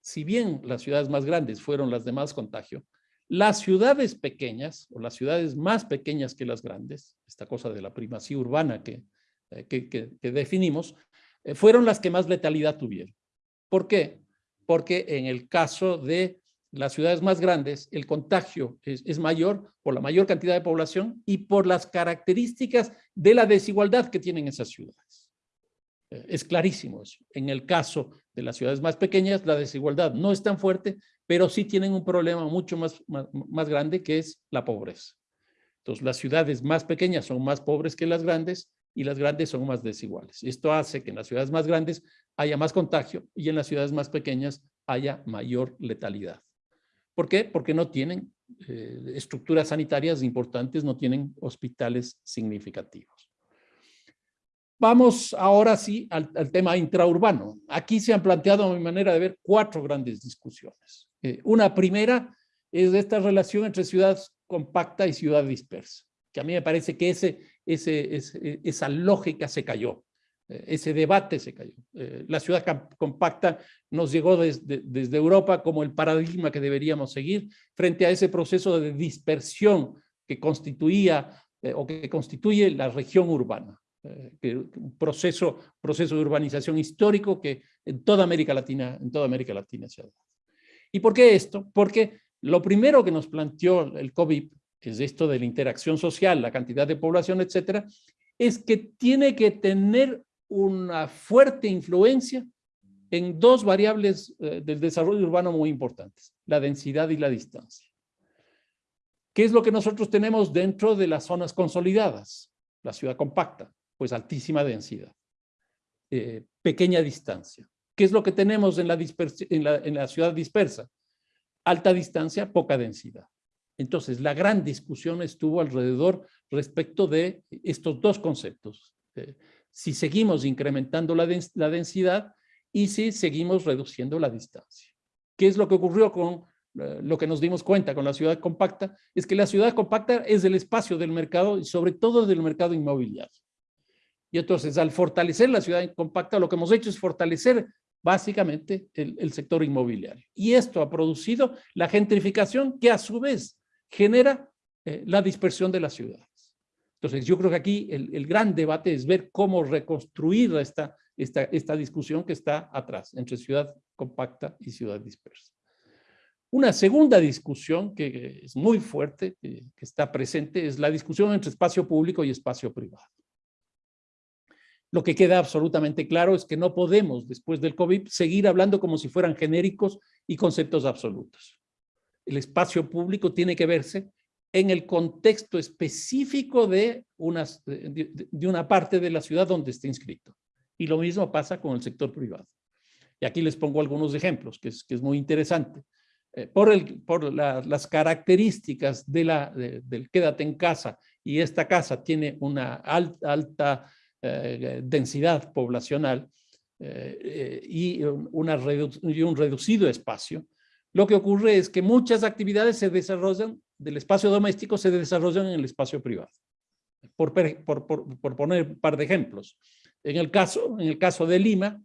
si bien las ciudades más grandes fueron las de más contagio, las ciudades pequeñas, o las ciudades más pequeñas que las grandes, esta cosa de la primacía urbana que, eh, que, definimos, eh, fueron las que más letalidad tuvieron. ¿Por qué? Porque en el caso de las ciudades más grandes, el contagio es, mayor por la mayor cantidad de población y por las características de la desigualdad que tienen esas ciudades. Eh, es clarísimo eso. En el caso de las ciudades más pequeñas, la desigualdad no es tan fuerte, pero sí tienen un problema mucho más, más, más grande que es la pobreza. Entonces, las ciudades más pequeñas son más pobres que las grandes y las grandes son más desiguales. Esto hace que en las ciudades más grandes haya más contagio y en las ciudades más pequeñas haya mayor letalidad. ¿Por qué? Porque no tienen eh, estructuras sanitarias importantes, no tienen hospitales significativos. Vamos ahora sí al, tema intraurbano. Aquí se han planteado, a mi manera de ver, cuatro grandes discusiones. Eh, una primera es esta relación entre ciudad compacta y ciudad dispersa. que a mí me parece que ese, esa lógica se cayó, ese debate se cayó. Eh, la ciudad compacta nos llegó desde, desde Europa como el paradigma que deberíamos seguir frente a ese proceso de dispersión que constituía eh, o que constituye la región urbana. un proceso, proceso de urbanización histórico que en toda América Latina, en toda América Latina se ha dado. ¿Y por qué esto? Porque lo primero que nos planteó el COVID, es esto de la interacción social, la cantidad de población, etcétera, es que tiene que tener una fuerte influencia en dos variables eh, del desarrollo urbano muy importantes, la densidad y la distancia. ¿Qué es lo que nosotros tenemos dentro de las zonas consolidadas? La ciudad compacta, pues altísima densidad, eh, pequeña distancia. ¿Qué es lo que tenemos en la, en, la, en la ciudad dispersa? Alta distancia, poca densidad. Entonces, la gran discusión estuvo alrededor respecto de estos dos conceptos. Eh, si seguimos incrementando la, densidad y si seguimos reduciendo la distancia. ¿Qué es lo que ocurrió con eh, lo que nos dimos cuenta con la ciudad compacta? Es que la ciudad compacta es el espacio del mercado y sobre todo del mercado inmobiliario. Y entonces, al fortalecer la ciudad compacta, lo que hemos hecho es fortalecer básicamente el, el, sector inmobiliario. Y esto ha producido la gentrificación que a su vez genera eh, la dispersión de la ciudad. Entonces, yo creo que aquí el, el gran debate es ver cómo reconstruir esta, esta, esta discusión que está atrás, entre ciudad compacta y ciudad dispersa. Una segunda discusión que es muy fuerte, que, está presente, es la discusión entre espacio público y espacio privado. Lo que queda absolutamente claro es que no podemos, después del COVID, seguir hablando como si fueran genéricos y conceptos absolutos. El espacio público tiene que verse en el contexto específico de, unas, de, una parte de la ciudad donde esté inscrito. Y lo mismo pasa con el sector privado. Y aquí les pongo algunos ejemplos, que es, que es muy interesante. Eh, por el, por la, las características de la, de, del quédate en casa, y esta casa tiene una alta, alta eh, densidad poblacional eh, eh y, una redu y un reducido espacio, lo que ocurre es que muchas actividades se desarrollan del espacio doméstico se desarrollan en el espacio privado. Por, por, poner un par de ejemplos. En el caso, en el caso de Lima,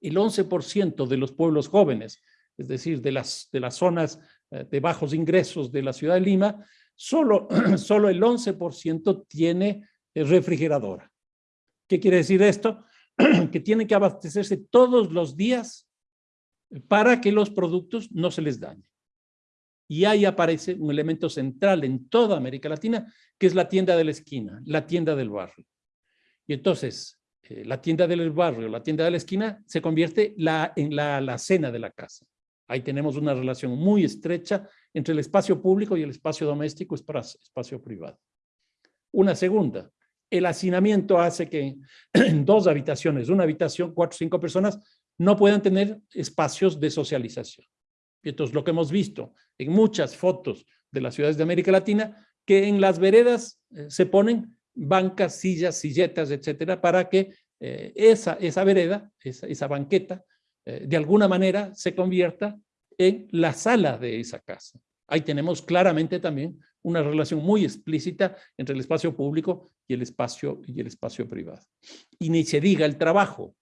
el 11% de los pueblos jóvenes, es decir, de las, de las zonas eh, de bajos ingresos de la ciudad de Lima, solo, *clears throat* solo el 11% tiene eh, refrigeradora. ¿Qué quiere decir esto? *clears throat* que tienen que abastecerse todos los días para que los productos no se les dañen. Y ahí aparece un elemento central en toda América Latina, que es la tienda de la esquina, la tienda del barrio. Y entonces, eh, la tienda del barrio, la tienda de la esquina, se convierte en la, la cena de la casa. Ahí tenemos una relación muy estrecha entre el espacio público y el espacio doméstico, espacio privado. Una segunda, el hacinamiento hace que *clears throat* en dos habitaciones, una habitación, cuatro o cinco personas, no puedan tener espacios de socialización. Y entonces lo que hemos visto en muchas fotos de las ciudades de América Latina, que en las veredas eh, se ponen bancas, sillas, silletas, etcétera, para que eh, esa, esa vereda, esa, esa banqueta, eh, de alguna manera se convierta en la sala de esa casa. Ahí tenemos claramente también una relación muy explícita entre el espacio público y el espacio, y el espacio privado. Y ni se diga el trabajo,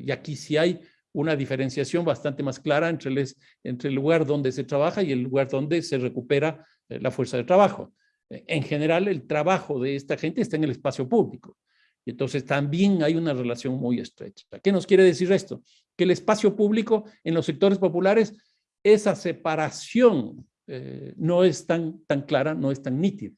y aquí sí hay una diferenciación bastante más clara entre el, lugar donde se trabaja y el lugar donde se recupera eh, la fuerza de trabajo. Eh, en general, el trabajo de esta gente está en el espacio público. Y entonces también hay una relación muy estrecha. ¿Qué nos quiere decir esto? Que el espacio público en los sectores populares, esa separación eh, no es tan, tan clara, no es tan nítida.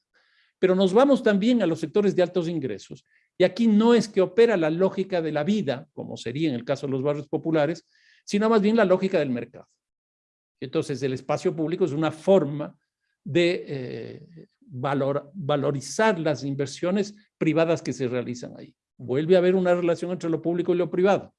Pero nos vamos también a los sectores de altos ingresos y aquí no es que opera la lógica de la vida, como sería en el caso de los barrios populares, sino más bien la lógica del mercado. Entonces, el espacio público es una forma de eh, valor, valorizar las inversiones privadas que se realizan ahí. Vuelve a haber una relación entre lo público y lo privado,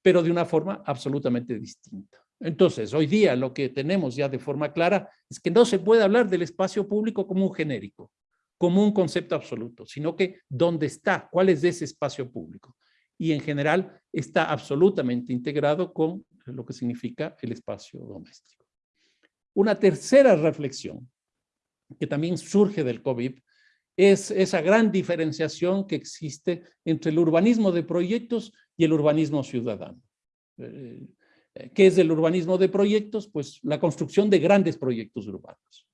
pero de una forma absolutamente distinta. Entonces, hoy día lo que tenemos ya de forma clara es que no se puede hablar del espacio público como un genérico como un concepto absoluto, sino que dónde está, cuál es ese espacio público. Y en general está absolutamente integrado con lo que significa el espacio doméstico. Una tercera reflexión que también surge del COVID es esa gran diferenciación que existe entre el urbanismo de proyectos y el urbanismo ciudadano. Eh, ¿Qué es el urbanismo de proyectos? Pues la construcción de grandes proyectos urbanos.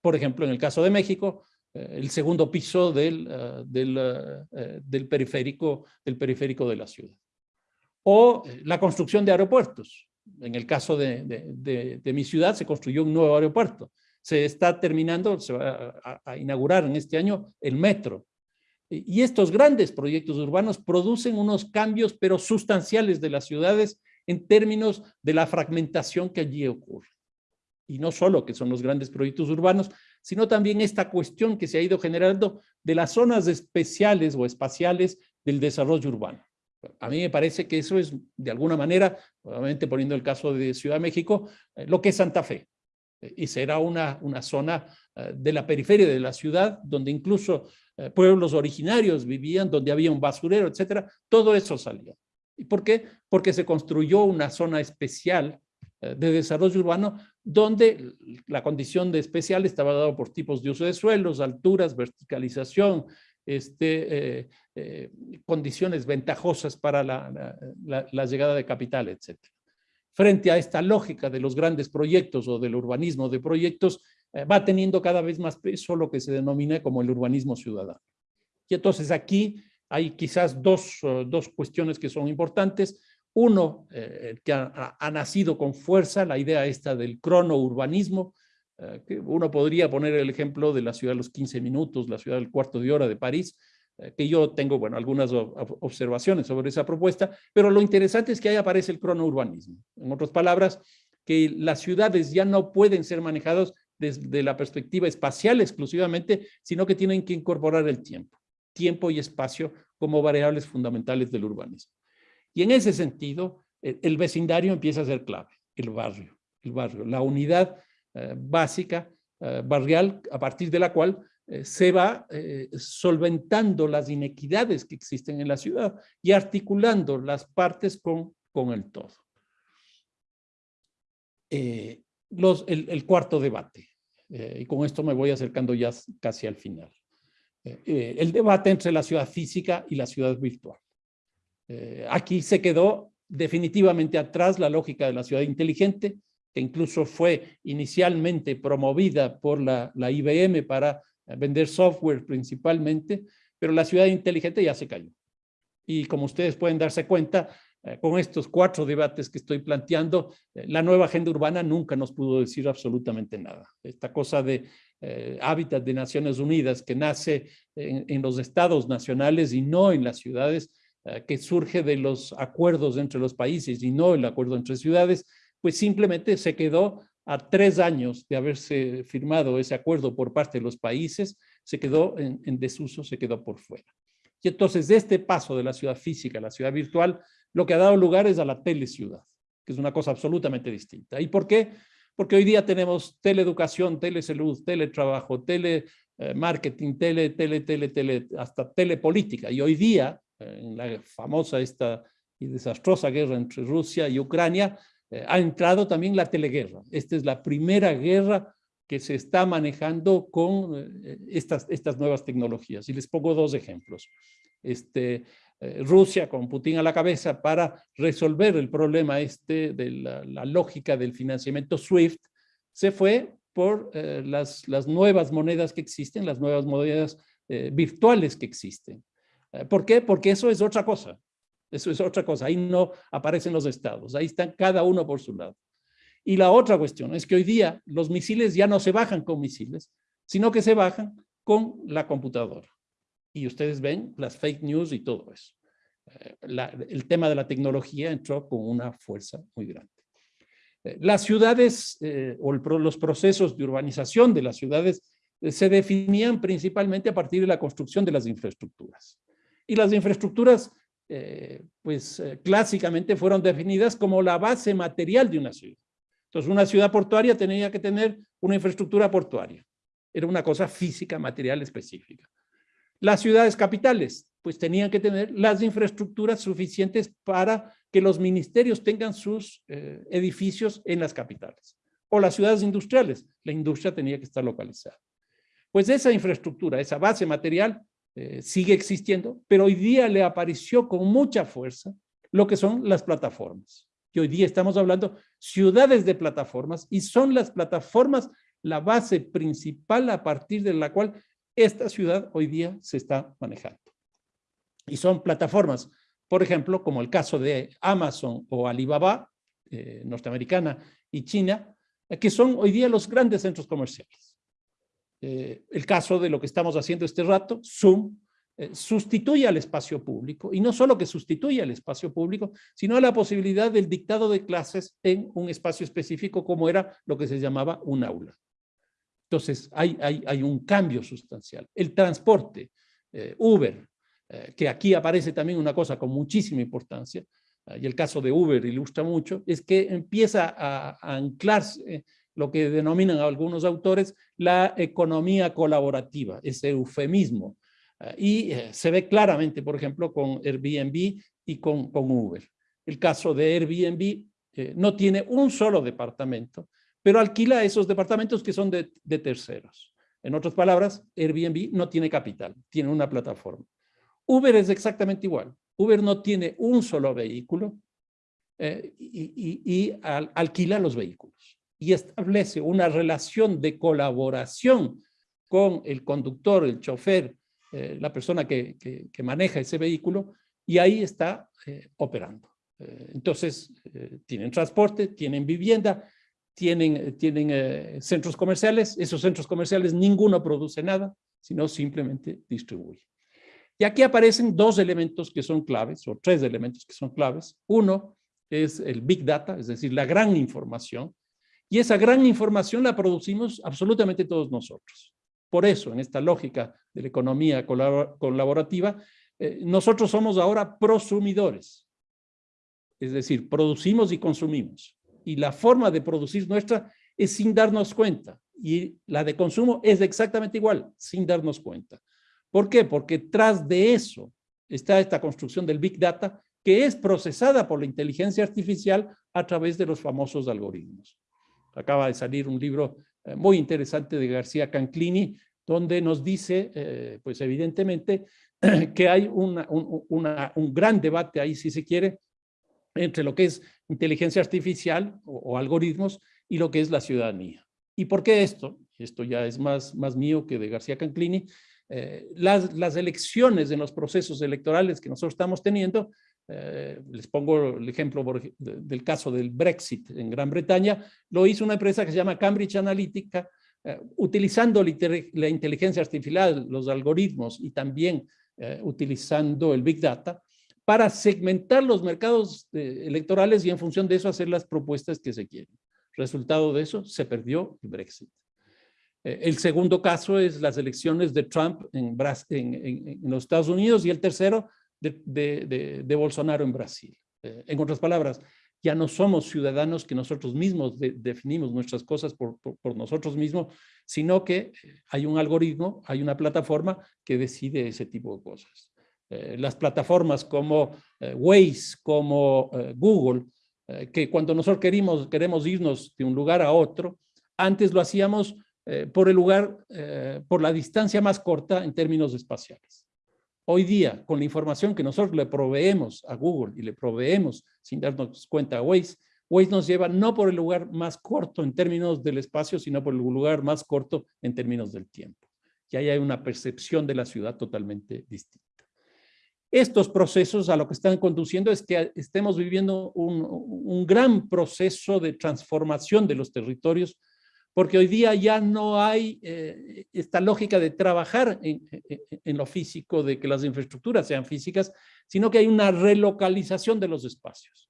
Por ejemplo, en el caso de México, eh, el segundo piso del, eh, del, periférico, del periférico de la ciudad. O la construcción de aeropuertos. En el caso de, de mi ciudad se construyó un nuevo aeropuerto se está terminando, se va a, inaugurar en este año el metro. Y estos grandes proyectos urbanos producen unos cambios, pero sustanciales de las ciudades en términos de la fragmentación que allí ocurre. Y no solo que son los grandes proyectos urbanos, sino también esta cuestión que se ha ido generando de las zonas especiales o espaciales del desarrollo urbano. A mí me parece que eso es, de alguna manera, obviamente poniendo el caso de Ciudad de México, eh, lo que es Santa Fe y será una, una zona eh, de la periferia de la ciudad, donde incluso eh, pueblos originarios vivían, donde había un basurero, etcétera, todo eso salió. ¿Y por qué? Porque se construyó una zona especial eh, de desarrollo urbano donde la condición de especial estaba dada por tipos de uso de suelos, alturas, verticalización, este, condiciones ventajosas para la, llegada de capital, etcétera frente a esta lógica de los grandes proyectos o del urbanismo de proyectos, eh, va teniendo cada vez más peso lo que se denomina como el urbanismo ciudadano. Y entonces aquí hay quizás dos, eh, dos cuestiones que son importantes. Uno, eh, que ha, nacido con fuerza, la idea esta del cronourbanismo, que uno podría poner el ejemplo de la ciudad de los 15 minutos, la ciudad del cuarto de hora de París, eh, que yo tengo, bueno, algunas observaciones sobre esa propuesta, pero lo interesante es que ahí aparece el cronourbanismo. En otras palabras, que las ciudades ya no pueden ser manejadas desde la perspectiva espacial exclusivamente, sino que tienen que incorporar el tiempo, tiempo y espacio como variables fundamentales del urbanismo. Y en ese sentido, el vecindario empieza a ser clave, el barrio, el barrio, la unidad eh, básica eh, barrial a partir de la cual eh, se va solventando las inequidades que existen en la ciudad y articulando las partes con, con el todo. El, cuarto debate, y con esto me voy acercando ya casi al final. el debate entre la ciudad física y la ciudad virtual. Aquí se quedó definitivamente atrás la lógica de la ciudad inteligente, que incluso fue inicialmente promovida por la, IBM para vender software principalmente, pero la ciudad inteligente ya se cayó. Y como ustedes pueden darse cuenta, eh, con estos cuatro debates que estoy planteando, eh, la nueva agenda urbana nunca nos pudo decir absolutamente nada. Esta cosa de eh, hábitat de Naciones Unidas que nace en, los estados nacionales y no en las ciudades, que surge de los acuerdos entre los países y no el acuerdo entre ciudades, pues simplemente se quedó a tres años de haberse firmado ese acuerdo por parte de los países, se quedó en, desuso, se quedó por fuera. Y entonces, de este paso de la ciudad física a la ciudad virtual, lo que ha dado lugar es a la teleciudad, que es una cosa absolutamente distinta. ¿Y por qué? Porque hoy día tenemos teleeducación, telesalud, teletrabajo, telemarketing, tele, tele, tele, tele, hasta telepolítica. Y hoy día, en la famosa esta y desastrosa guerra entre Rusia y Ucrania, eh, ha entrado también la teleguerra. Esta es la primera guerra que se está manejando con eh, estas, estas nuevas tecnologías. Y les pongo dos ejemplos. Este, eh, Rusia con Putin a la cabeza para resolver el problema este de la, lógica del financiamiento SWIFT, se fue por las, las nuevas monedas que existen, las nuevas monedas virtuales que existen. ¿Por qué? Porque eso es otra cosa. Eso es otra cosa. Ahí no aparecen los estados. Ahí están cada uno por su lado. Y la otra cuestión es que hoy día los misiles ya no se bajan con misiles, sino que se bajan con la computadora. Y ustedes ven las fake news y todo eso. Eh, el tema de la tecnología entró con una fuerza muy grande. Eh, las ciudades eh, o los procesos de urbanización de las ciudades se definían principalmente a partir de la construcción de las infraestructuras. Y las infraestructuras eh, pues eh, clásicamente fueron definidas como la base material de una ciudad. Entonces una ciudad portuaria tenía que tener una infraestructura portuaria. Era una cosa física, material específica. Las ciudades capitales, pues tenían que tener las infraestructuras suficientes para que los ministerios tengan sus eh, edificios en las capitales. O las ciudades industriales, la industria tenía que estar localizada. Pues esa infraestructura, esa base material eh, sigue existiendo, pero hoy día le apareció con mucha fuerza lo que son las plataformas. Y hoy día estamos hablando ciudades de plataformas y son las plataformas la base principal a partir de la cual esta ciudad hoy día se está manejando. Y son plataformas, por ejemplo, como el caso de Amazon o Alibaba, eh, norteamericana y China, eh, que son hoy día los grandes centros comerciales. Eh, el caso de lo que estamos haciendo este rato, Zoom, sustituye al espacio público, y no solo que sustituye al espacio público, sino a la posibilidad del dictado de clases en un espacio específico como era lo que se llamaba un aula. Entonces, hay, hay, hay un cambio sustancial. El transporte, Uber, eh, que aquí aparece también una cosa con muchísima importancia, eh, y el caso de Uber ilustra mucho, es que empieza a, anclarse lo que denominan algunos autores la economía colaborativa, ese eufemismo. Eh, y se ve claramente, por ejemplo, con Airbnb y con, Uber. El caso de Airbnb no tiene un solo departamento, pero alquila esos departamentos que son de, de terceros. En otras palabras, Airbnb no tiene capital, tiene una plataforma. Uber es exactamente igual. Uber no tiene un solo vehículo eh, y, alquila los vehículos y establece una relación de colaboración con el conductor, el chofer, eh, la persona que, maneja ese vehículo y ahí está eh, operando. entonces, tienen transporte, tienen vivienda, tienen, tienen centros comerciales. Esos centros comerciales ninguno produce nada, sino simplemente distribuye. Y aquí aparecen dos elementos que son claves, o tres elementos que son claves. Uno es el Big Data, es decir, la gran información. Y esa gran información la producimos absolutamente todos nosotros. Por eso, en esta lógica de la economía colaborativa, eh, nosotros somos ahora prosumidores. Es decir, producimos y consumimos. Y la forma de producir nuestra es sin darnos cuenta. Y la de consumo es exactamente igual, sin darnos cuenta. ¿Por qué? Porque tras de eso está esta construcción del Big Data que es procesada por la inteligencia artificial a través de los famosos algoritmos. Acaba de salir un libro eh, muy interesante de García Canclini, donde nos dice, eh, pues evidentemente, *clears throat* que hay un gran debate ahí, si se quiere, entre lo que es inteligencia artificial o, algoritmos y lo que es la ciudadanía. ¿Y por qué esto? Esto ya es más, más mío que de García Canclini, eh, las, las, elecciones en los procesos electorales que nosotros estamos teniendo, eh, les pongo el ejemplo del caso del Brexit en Gran Bretaña, lo hizo una empresa que se llama Cambridge Analytica, eh, utilizando la inteligencia artificial, los algoritmos y también utilizando el Big Data, para segmentar los mercados electorales y en función de eso hacer las propuestas que se quieren. Resultado de eso, se perdió el Brexit. Eh, el segundo caso es las elecciones de Trump en, los Estados Unidos y el tercero de, Bolsonaro en Brasil. Eh, en otras palabras, ya no somos ciudadanos que nosotros mismos definimos nuestras cosas por, nosotros mismos, sino que hay un algoritmo, hay una plataforma que decide ese tipo de cosas. Eh, las plataformas como Waze, como Google, que cuando nosotros queremos, queremos irnos de un lugar a otro, antes lo hacíamos eh, por el lugar, eh, por la distancia más corta en términos espaciales. Hoy día, con la información que nosotros le proveemos a Google y le proveemos sin darnos cuenta a Waze, Waze nos lleva no por el lugar más corto en términos del espacio, sino por el lugar más corto en términos del tiempo. Y ahí hay una percepción de la ciudad totalmente distinta. Estos procesos a lo que están conduciendo es que estemos viviendo un, un gran proceso de transformación de los territorios porque hoy día ya no hay eh, esta lógica de trabajar en, lo físico, de que las infraestructuras sean físicas, sino que hay una relocalización de los espacios.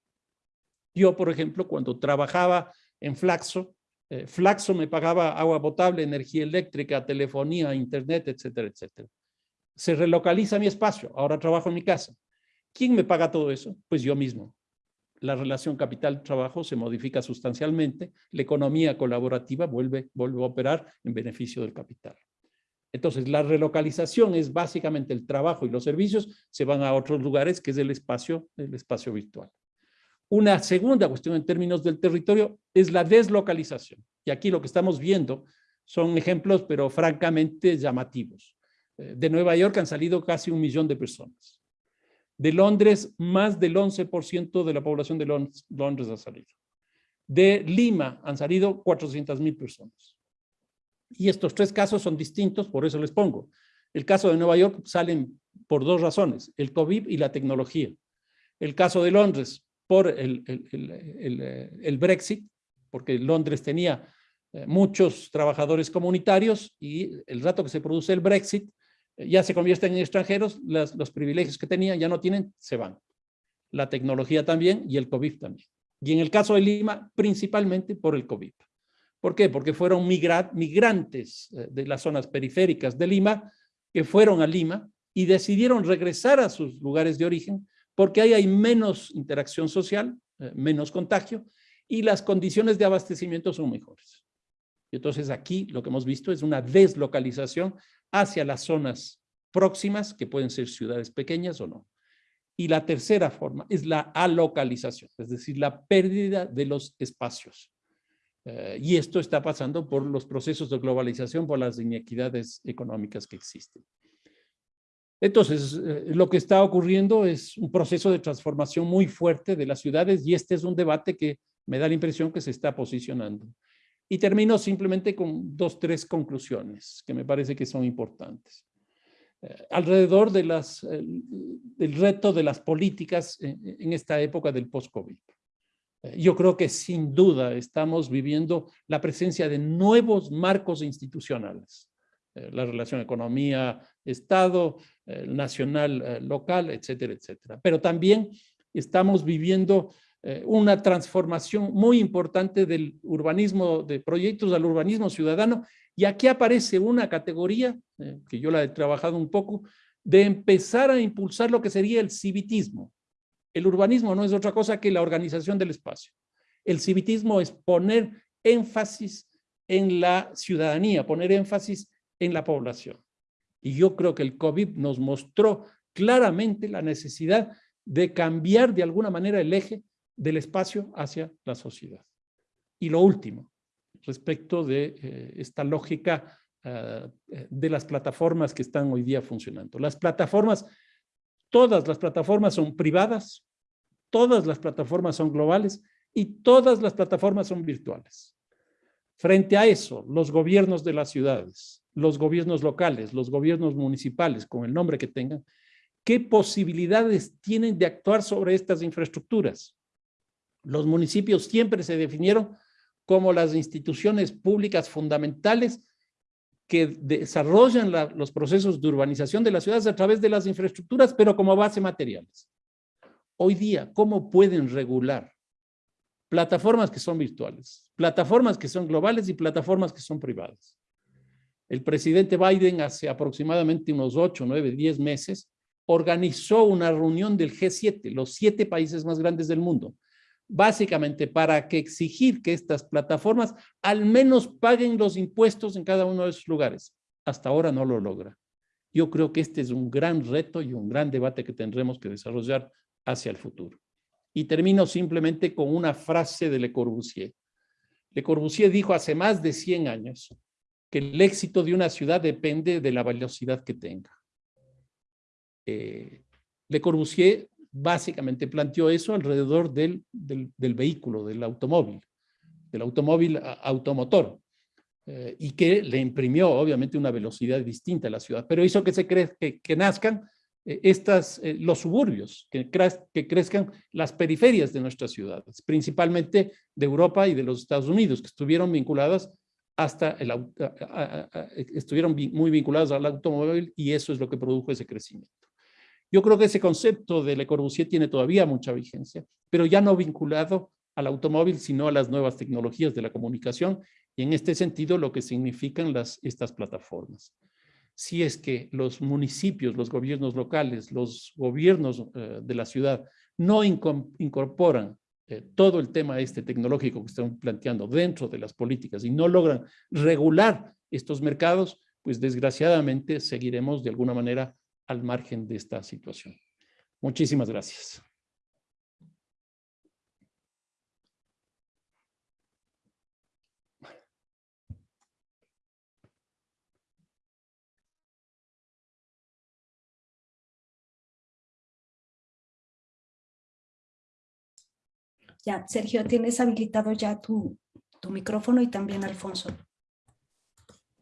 Yo, por ejemplo, cuando trabajaba en Flaxo, eh, Flaxo me pagaba agua potable, energía eléctrica, telefonía, internet, etcétera, etcétera. Se relocaliza mi espacio, ahora trabajo en mi casa. ¿Quién me paga todo eso? Pues yo mismo la relación capital-trabajo se modifica sustancialmente, la economía colaborativa vuelve, vuelve a operar en beneficio del capital. Entonces, la relocalización es básicamente el trabajo y los servicios se van a otros lugares, que es el espacio, el espacio virtual. Una segunda cuestión en términos del territorio es la deslocalización. Y aquí lo que estamos viendo Son ejemplos, pero francamente llamativos. Eh, de Nueva York han salido casi un millón de personas. De Londres, más del 11% de la población de Londres ha salido. De Lima han salido 400 mil personas. Y estos tres casos son distintos, por eso les pongo. El caso de Nueva York salen por dos razones, el COVID y la tecnología. El caso de Londres por el, el, Brexit, porque Londres tenía eh, muchos trabajadores comunitarios y el rato que se produce el Brexit, eh, ya se convierten en extranjeros, los privilegios que tenían ya no tienen, se van. La tecnología también y el COVID también. Y en el caso de Lima, principalmente por el COVID. ¿Por qué? Porque fueron migrantes eh, de las zonas periféricas de Lima que fueron a Lima y decidieron regresar a sus lugares de origen porque ahí hay menos interacción social, eh, menos contagio y las condiciones de abastecimiento son mejores. Y entonces aquí lo que hemos visto es una deslocalización hacia las zonas próximas, que pueden ser ciudades pequeñas o no. Y la tercera forma es la alocalización, es decir, la pérdida de los espacios. Eh, y esto está pasando por los procesos de globalización, por las inequidades económicas que existen. Entonces, eh, lo que está ocurriendo es un proceso de transformación muy fuerte de las ciudades y este es un debate que me da la impresión que se está posicionando. Y termino simplemente con dos, tres conclusiones que me parece que son importantes. Eh, alrededor del reto de las políticas en esta época del post-COVID. Yo creo que sin duda estamos viviendo la presencia de nuevos marcos institucionales. Eh, la relación economía-estado, eh, nacional, eh, local, etcétera, etcétera. Pero también estamos viviendo una transformación muy importante del urbanismo, de proyectos al urbanismo ciudadano, y aquí aparece una categoría, que yo la he trabajado un poco, de empezar a impulsar lo que sería el civitismo, el urbanismo no es otra cosa que la organización del espacio. El civitismo es poner énfasis en la ciudadanía, poner énfasis en la población. Y yo creo que el COVID nos mostró claramente la necesidad de cambiar de alguna manera el eje del espacio hacia la sociedad. Y lo último, respecto de eh, esta lógica ah, eh, de las plataformas que están hoy día funcionando. Las plataformas Todas las plataformas son privadas, todas las plataformas son globales y todas las plataformas son virtuales. Frente a eso, los gobiernos de las ciudades, los gobiernos locales, los gobiernos municipales, con el nombre que tengan, ¿qué posibilidades tienen de actuar sobre estas infraestructuras? Los municipios siempre se definieron como las instituciones públicas fundamentales que desarrollan los procesos de urbanización de las ciudades a través de las infraestructuras, pero como base materiales. Hoy día, ¿cómo pueden regular plataformas que son virtuales, plataformas que son globales y plataformas que son privadas? El presidente Biden hace aproximadamente unos 8, 9, 10 meses organizó una reunión del G7, los siete países más grandes del mundo, básicamente para que exigir que estas plataformas al menos paguen los impuestos en cada uno de esos lugares. Hasta ahora no lo logra. Yo creo que este es un gran reto y un gran debate que tendremos que desarrollar hacia el futuro. Y termino simplemente con una frase de Le Corbusier. Le Corbusier dijo hace más de 100 años que el éxito de una ciudad depende de la velocidad que tenga. Eh, Le Corbusier básicamente planteó eso alrededor del, del, vehículo, del automóvil, del automóvil automotor, eh, y que le imprimió obviamente una velocidad distinta a la ciudad, pero hizo que se cre que, nazcan eh, estas, eh, los suburbios, que, que crezcan las periferias de nuestras ciudades, principalmente de Europa y de los Estados Unidos, que estuvieron vinculadas hasta el, estuvieron muy vinculadas al automóvil y eso es lo que produjo ese crecimiento. Yo creo que ese concepto de Le Corbusier tiene todavía mucha vigencia, pero ya no vinculado al automóvil, sino a las nuevas tecnologías de la comunicación y en este sentido lo que significan estas plataformas. Si es que los municipios, los gobiernos locales, los gobiernos eh, de la ciudad no incorporan eh, todo el tema este tecnológico que están planteando dentro de las políticas y no logran regular estos mercados, pues desgraciadamente seguiremos de alguna manera al margen de esta situación. Muchísimas gracias. Ya, Sergio, tienes habilitado ya tu, tu micrófono y también Alfonso.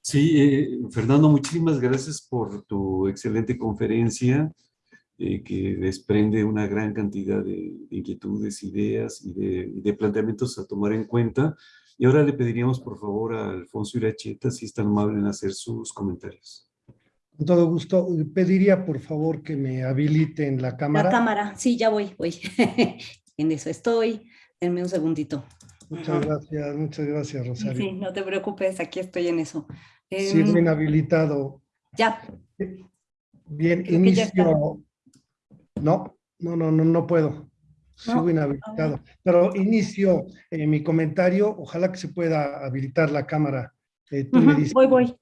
Sí, eh, Fernando, muchísimas gracias por tu excelente conferencia eh, que desprende una gran cantidad de, de inquietudes, ideas y de, y de, planteamientos a tomar en cuenta. Y ahora le pediríamos por favor a Alfonso Iracheta si es tan amable en hacer sus comentarios. Con todo gusto. Pediría por favor que me habiliten la cámara. La cámara, sí, ya voy, voy. *laughs* en eso estoy. Denme un segundito. Muchas gracias, muchas gracias, Rosario. Sí, no te preocupes, aquí estoy en eso. Sí, Em, bien habilitado. Ya, Bien, Creo inicio. No, no, no, no, no puedo. Sigo No, inhabilitado. Pero inicio eh, mi comentario. Ojalá que se pueda habilitar la cámara. Eh, tú me Ujú, dices. voy, voy.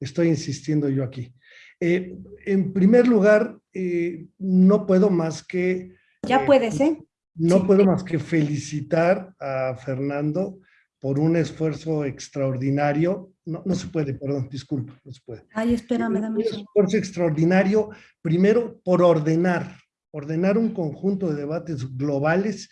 Estoy insistiendo yo aquí. Eh, en primer lugar, eh, no puedo más que Ya Eh, puedes, ¿eh? No Sí. puedo más que felicitar a Fernando por un esfuerzo extraordinario. No, no se puede, perdón, disculpa, no se puede. Ay, espérame, dame un esfuerzo extraordinario, primero por ordenar, ordenar un conjunto de debates globales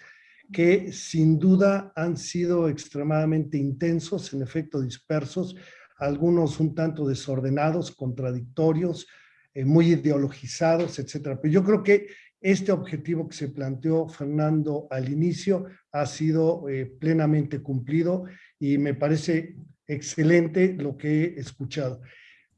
que sin duda han sido extremadamente intensos, en efecto dispersos, algunos un tanto desordenados, contradictorios, eh, muy ideologizados, etcétera. Pero yo creo que este objetivo que se planteó Fernando al inicio ha sido eh, plenamente cumplido y me parece excelente lo que he escuchado.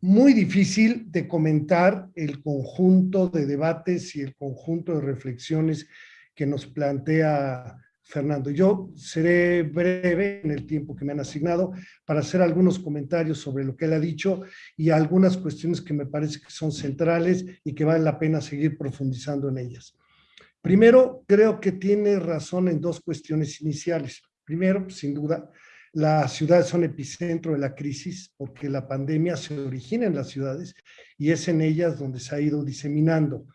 Muy difícil de comentar el conjunto de debates y el conjunto de reflexiones que nos plantea Fernando. Yo seré breve en el tiempo que me han asignado para hacer algunos comentarios sobre lo que él ha dicho y algunas cuestiones que me parece que son centrales y que vale la pena seguir profundizando en ellas. Primero, creo que tiene razón en dos cuestiones iniciales. Primero, sin duda, las ciudades son epicentro de la crisis porque la pandemia se origina en las ciudades y es en ellas donde se ha ido diseminando.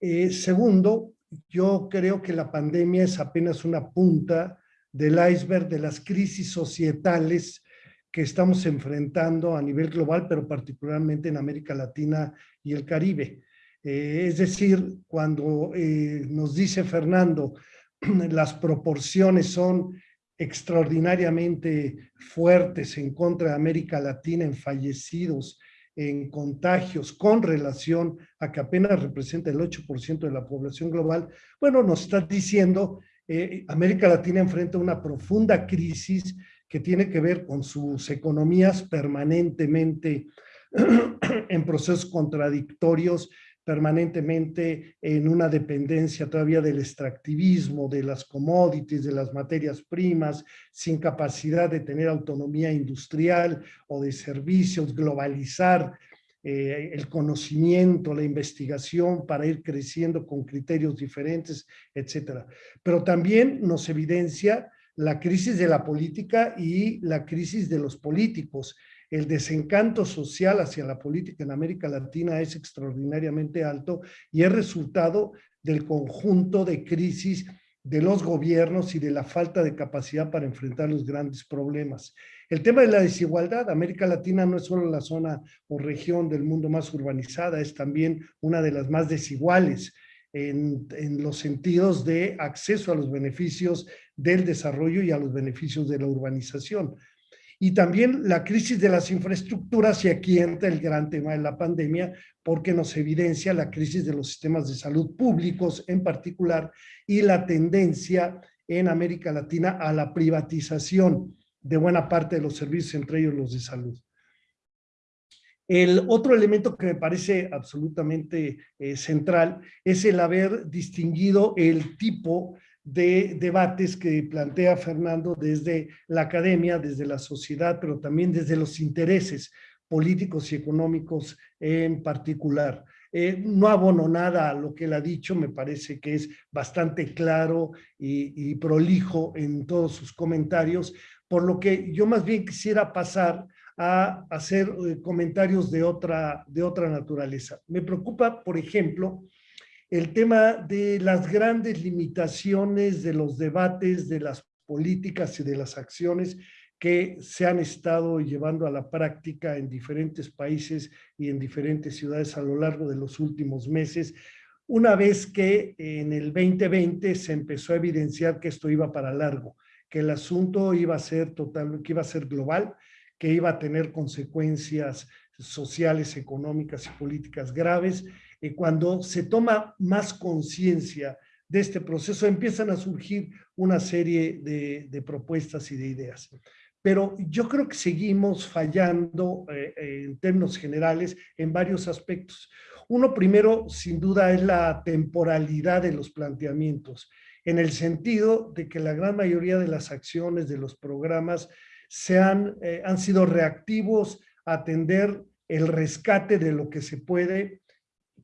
Eh, segundo, yo creo que la pandemia es apenas una punta del iceberg de las crisis societales que estamos enfrentando a nivel global, pero particularmente en América Latina y el Caribe. Eh, es decir, cuando eh, nos dice Fernando, *clears throat* las proporciones son extraordinariamente fuertes en contra de América Latina en fallecidos, en contagios, con relación a que apenas representa el 8% de la población global, bueno, nos está diciendo, eh, América Latina enfrenta una profunda crisis que tiene que ver con sus economías permanentemente *clears throat* en procesos contradictorios, permanentemente en una dependencia todavía del extractivismo, de las commodities, de las materias primas, sin capacidad de tener autonomía industrial o de servicios, globalizar eh, el conocimiento, la investigación para ir creciendo con criterios diferentes, etcétera. Pero también nos evidencia la crisis de la política y la crisis de los políticos. El desencanto social hacia la política en América Latina es extraordinariamente alto y es resultado del conjunto de crisis de los gobiernos y de la falta de capacidad para enfrentar los grandes problemas. El tema de la desigualdad, América Latina no es solo la zona o región del mundo más urbanizada, es también una de las más desiguales en, los sentidos de acceso a los beneficios del desarrollo y a los beneficios de la urbanización y también la crisis de las infraestructuras, y aquí entra el gran tema de la pandemia, porque nos evidencia la crisis de los sistemas de salud públicos en particular y la tendencia en América Latina a la privatización de buena parte de los servicios, entre ellos los de salud. El otro elemento que me parece absolutamente eh, central es el haber distinguido el tipo de debates que plantea Fernando desde la academia, desde la sociedad, pero también desde los intereses políticos y económicos en particular. Eh, no abono nada a lo que él ha dicho, me parece que es bastante claro y, y prolijo en todos sus comentarios, por lo que yo más bien quisiera pasar a hacer eh, comentarios de otra, de otra naturaleza. Me preocupa, por ejemplo, el tema de las grandes limitaciones de los debates, de las políticas y de las acciones que se han estado llevando a la práctica en diferentes países y en diferentes ciudades a lo largo de los últimos meses, una vez que en el 2020 se empezó a evidenciar que esto iba para largo, que el asunto iba a ser total, que iba a ser global, que iba a tener consecuencias sociales, económicas y políticas graves. Y cuando se toma más conciencia de este proceso, empiezan a surgir una serie de, de, propuestas y de ideas. Pero yo creo que seguimos fallando eh, en términos generales en varios aspectos. Uno primero, sin duda, es la temporalidad de los planteamientos, en el sentido de que la gran mayoría de las acciones, de los programas, se han, eh, han sido reactivos a atender el rescate de lo que se puede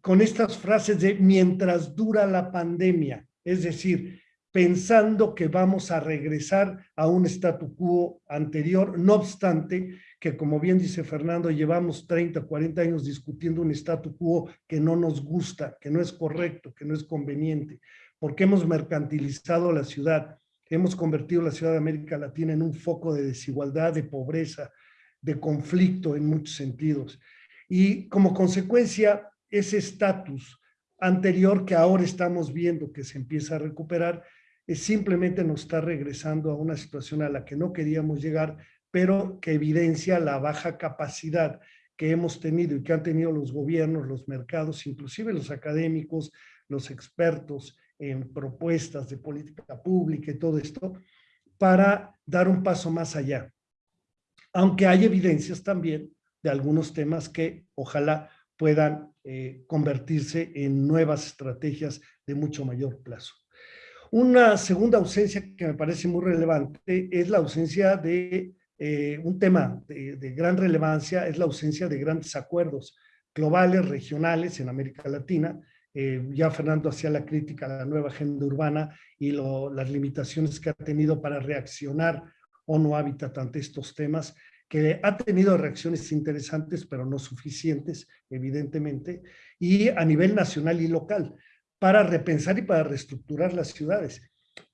con estas frases de mientras dura la pandemia, es decir, pensando que vamos a regresar a un statu quo anterior, no obstante que como bien dice Fernando, llevamos 30, 40 años discutiendo un statu quo que no nos gusta, que no es correcto, que no es conveniente, porque hemos mercantilizado la ciudad, hemos convertido la ciudad de América Latina en un foco de desigualdad, de pobreza, de conflicto en muchos sentidos. Y como consecuencia, ese estatus anterior que ahora estamos viendo que se empieza a recuperar, es simplemente nos está regresando a una situación a la que no queríamos llegar, pero que evidencia la baja capacidad que hemos tenido y que han tenido los gobiernos, los mercados, inclusive los académicos, los expertos en propuestas de política pública y todo esto, para dar un paso más allá. Aunque hay evidencias también de algunos temas que ojalá puedan eh, convertirse en nuevas estrategias de mucho mayor plazo. Una segunda ausencia que me parece muy relevante es la ausencia de eh, un tema de, gran relevancia, es la ausencia de grandes acuerdos globales, regionales en América Latina, eh, ya Fernando hacía la crítica a la nueva agenda urbana y las limitaciones que ha tenido para reaccionar o no Habitat ante estos temas, que ha tenido reacciones interesantes, pero no suficientes, evidentemente, y a nivel nacional y local, para repensar y para reestructurar las ciudades.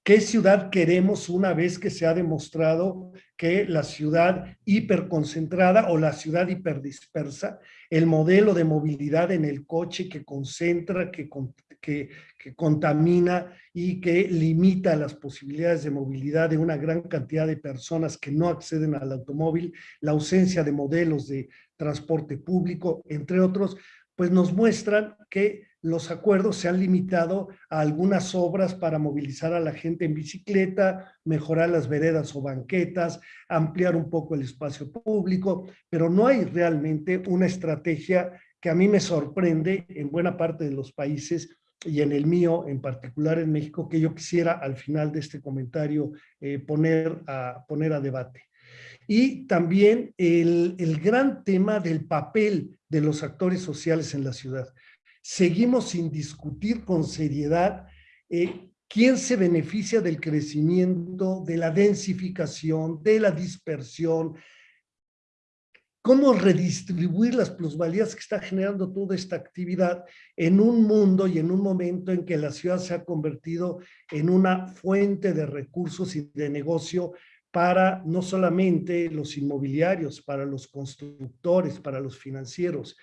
¿Qué ciudad queremos una vez que se ha demostrado que la ciudad hiperconcentrada o la ciudad hiperdispersa, el modelo de movilidad en el coche que concentra, que, que, que contamina y que limita las posibilidades de movilidad de una gran cantidad de personas que no acceden al automóvil, la ausencia de modelos de transporte público, entre otros, pues nos muestran que los acuerdos se han limitado a algunas obras para movilizar a la gente en bicicleta, mejorar las veredas o banquetas, ampliar un poco el espacio público, pero no hay realmente una estrategia que a mí me sorprende en buena parte de los países y en el mío, en particular en México, que yo quisiera al final de este comentario eh, poner, a, poner a debate. Y también el, el gran tema del papel de los actores sociales en la ciudad seguimos sin discutir con seriedad eh, quién se beneficia del crecimiento, de la densificación, de la dispersión, cómo redistribuir las plusvalías que está generando toda esta actividad en un mundo y en un momento en que la ciudad se ha convertido en una fuente de recursos y de negocio para no solamente los inmobiliarios, para los constructores, para los financieros.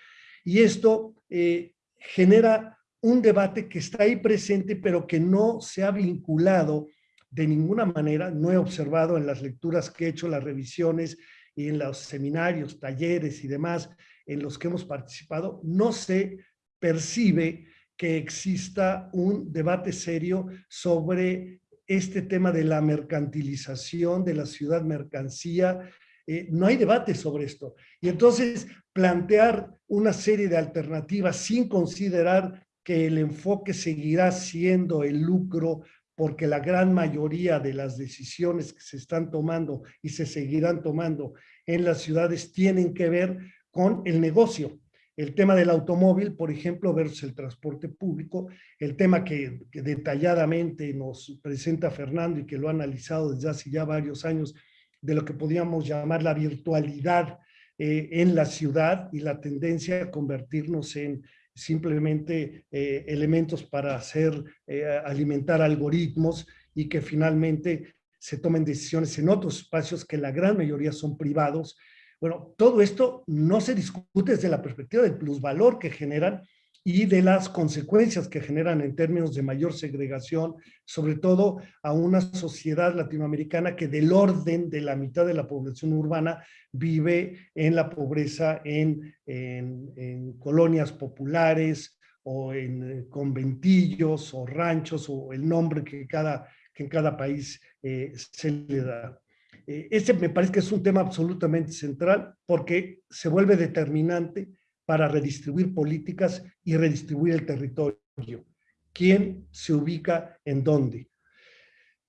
Y esto eh, genera un debate que está ahí presente, pero que no se ha vinculado de ninguna manera, no he observado en las lecturas que he hecho, las revisiones y en los seminarios, talleres y demás en los que hemos participado, no se percibe que exista un debate serio sobre este tema de la mercantilización de la ciudad mercancía, eh, no hay debate sobre esto. Y entonces plantear una serie de alternativas sin considerar que el enfoque seguirá siendo el lucro porque la gran mayoría de las decisiones que se están tomando y se seguirán tomando en las ciudades tienen que ver con el negocio. El tema del automóvil, por ejemplo, versus el transporte público, el tema que, detalladamente nos presenta Fernando y que lo ha analizado desde hace ya varios años, de lo que podríamos llamar la virtualidad eh, en la ciudad y la tendencia a convertirnos en simplemente eh, elementos para hacer, eh, alimentar algoritmos y que finalmente se tomen decisiones en otros espacios que la gran mayoría son privados. Bueno, todo esto no se discute desde la perspectiva del plusvalor que generan y de las consecuencias que generan en términos de mayor segregación, sobre todo a una sociedad latinoamericana que del orden de la mitad de la población urbana vive en la pobreza en, en, colonias populares o en eh, conventillos o ranchos o el nombre que, cada, que en cada país eh, se le da. Eh, este me parece que es un tema absolutamente central porque se vuelve determinante para redistribuir políticas y redistribuir el territorio. ¿Quién se ubica en dónde?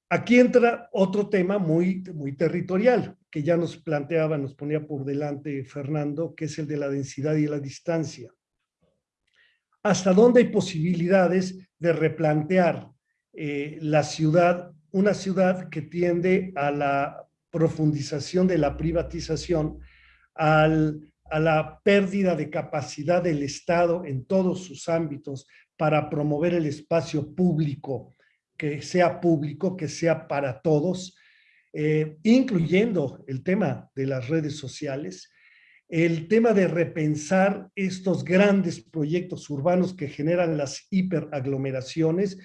Aquí entra otro tema muy, muy territorial, que ya nos planteaba, nos ponía por delante Fernando, que es el de la densidad y la distancia. ¿Hasta dónde hay posibilidades de replantear eh, la ciudad, una ciudad que tiende a la profundización de la privatización, al a la pérdida de capacidad del Estado en todos sus ámbitos para promover el espacio público, que sea público, que sea para todos, eh, incluyendo el tema de las redes sociales, el tema de repensar estos grandes proyectos urbanos que generan las hiperaglomeraciones,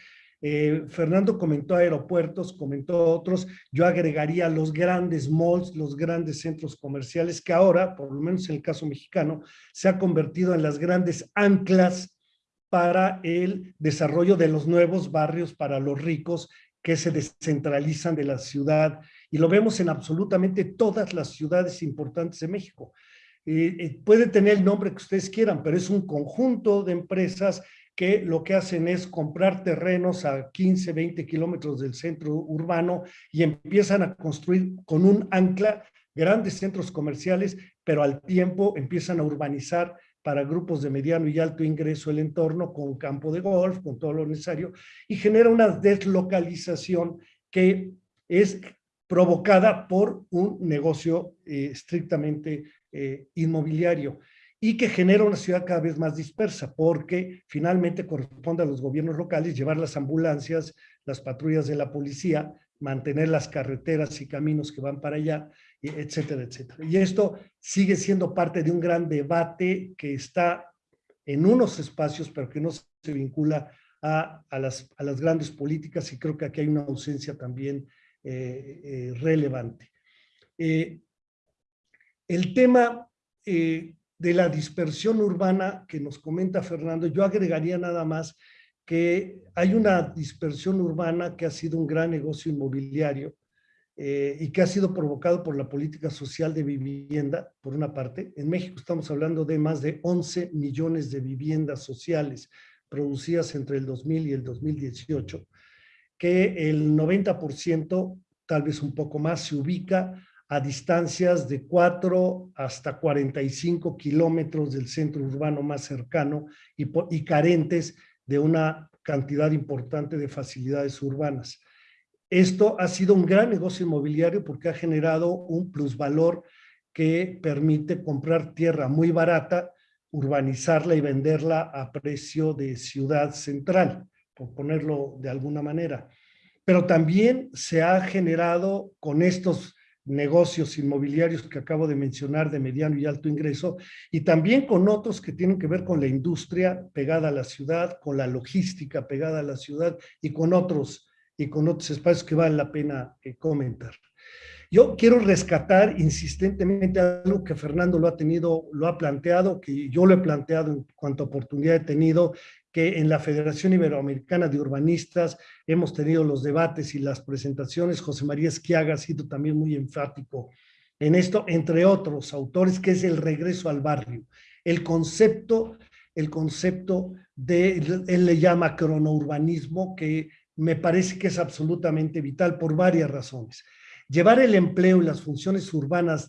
eh, Fernando comentó aeropuertos, comentó otros, yo agregaría los grandes malls, los grandes centros comerciales que ahora, por lo menos en el caso mexicano, se ha convertido en las grandes anclas para el desarrollo de los nuevos barrios para los ricos que se descentralizan de la ciudad y lo vemos en absolutamente todas las ciudades importantes de México. Eh, eh, puede tener el nombre que ustedes quieran, pero es un conjunto de empresas que lo que hacen es comprar terrenos a 15, 20 kilómetros del centro urbano y empiezan a construir con un ancla grandes centros comerciales, pero al tiempo empiezan a urbanizar para grupos de mediano y alto ingreso el entorno con campo de golf, con todo lo necesario, y genera una deslocalización que es provocada por un negocio eh, estrictamente eh, inmobiliario y que genera una ciudad cada vez más dispersa, porque finalmente corresponde a los gobiernos locales llevar las ambulancias, las patrullas de la policía, mantener las carreteras y caminos que van para allá, etcétera, etcétera. Y esto sigue siendo parte de un gran debate que está en unos espacios, pero que no se vincula a, a, las, a las, grandes políticas y creo que aquí hay una ausencia también eh, eh, relevante. Eh, el tema de la dispersión urbana que nos comenta Fernando, yo agregaría nada más que hay una dispersión urbana que ha sido un gran negocio inmobiliario eh, y que ha sido provocado por la política social de vivienda, por una parte. En México estamos hablando de más de 11 millones de viviendas sociales producidas entre el 2000 y el 2018, que el 90%, tal vez un poco más, se ubica a distancias de 4 hasta 45 kilómetros del centro urbano más cercano y, y carentes de una cantidad importante de facilidades urbanas. Esto ha sido un gran negocio inmobiliario porque ha generado un plusvalor que permite comprar tierra muy barata, urbanizarla y venderla a precio de ciudad central, por ponerlo de alguna manera. Pero también se ha generado con estos negocios inmobiliarios que acabo de mencionar de mediano y alto ingreso y también con otros que tienen que ver con la industria pegada a la ciudad, con la logística pegada a la ciudad y con otros, y con otros espacios que vale la pena eh, comentar. Yo quiero rescatar insistentemente algo que Fernando lo ha tenido, lo ha planteado, que yo lo he planteado en cuanto oportunidad he tenido, que en la Federación Iberoamericana de Urbanistas hemos tenido los debates y las presentaciones. José María Esquiaga ha sido también muy enfático en esto, entre otros autores, que es el regreso al barrio. El concepto, el concepto de, él le llama cronourbanismo, que me parece que es absolutamente vital por varias razones. Llevar el empleo y las funciones urbanas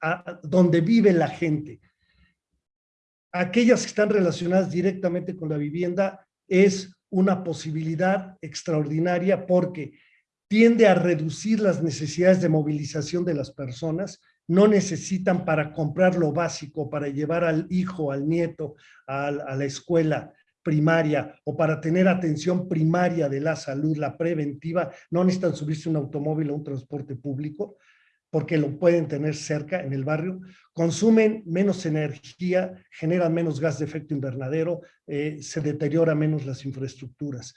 a donde vive la gente, aquellas que están relacionadas directamente con la vivienda es una posibilidad extraordinaria porque tiende a reducir las necesidades de movilización de las personas, no necesitan para comprar lo básico, para llevar al hijo, al nieto a, la escuela primaria o para tener atención primaria de la salud, la preventiva, no necesitan subirse un automóvil o un transporte público, porque lo pueden tener cerca en el barrio, consumen menos energía, generan menos gas de efecto invernadero, eh, se deteriora menos las infraestructuras.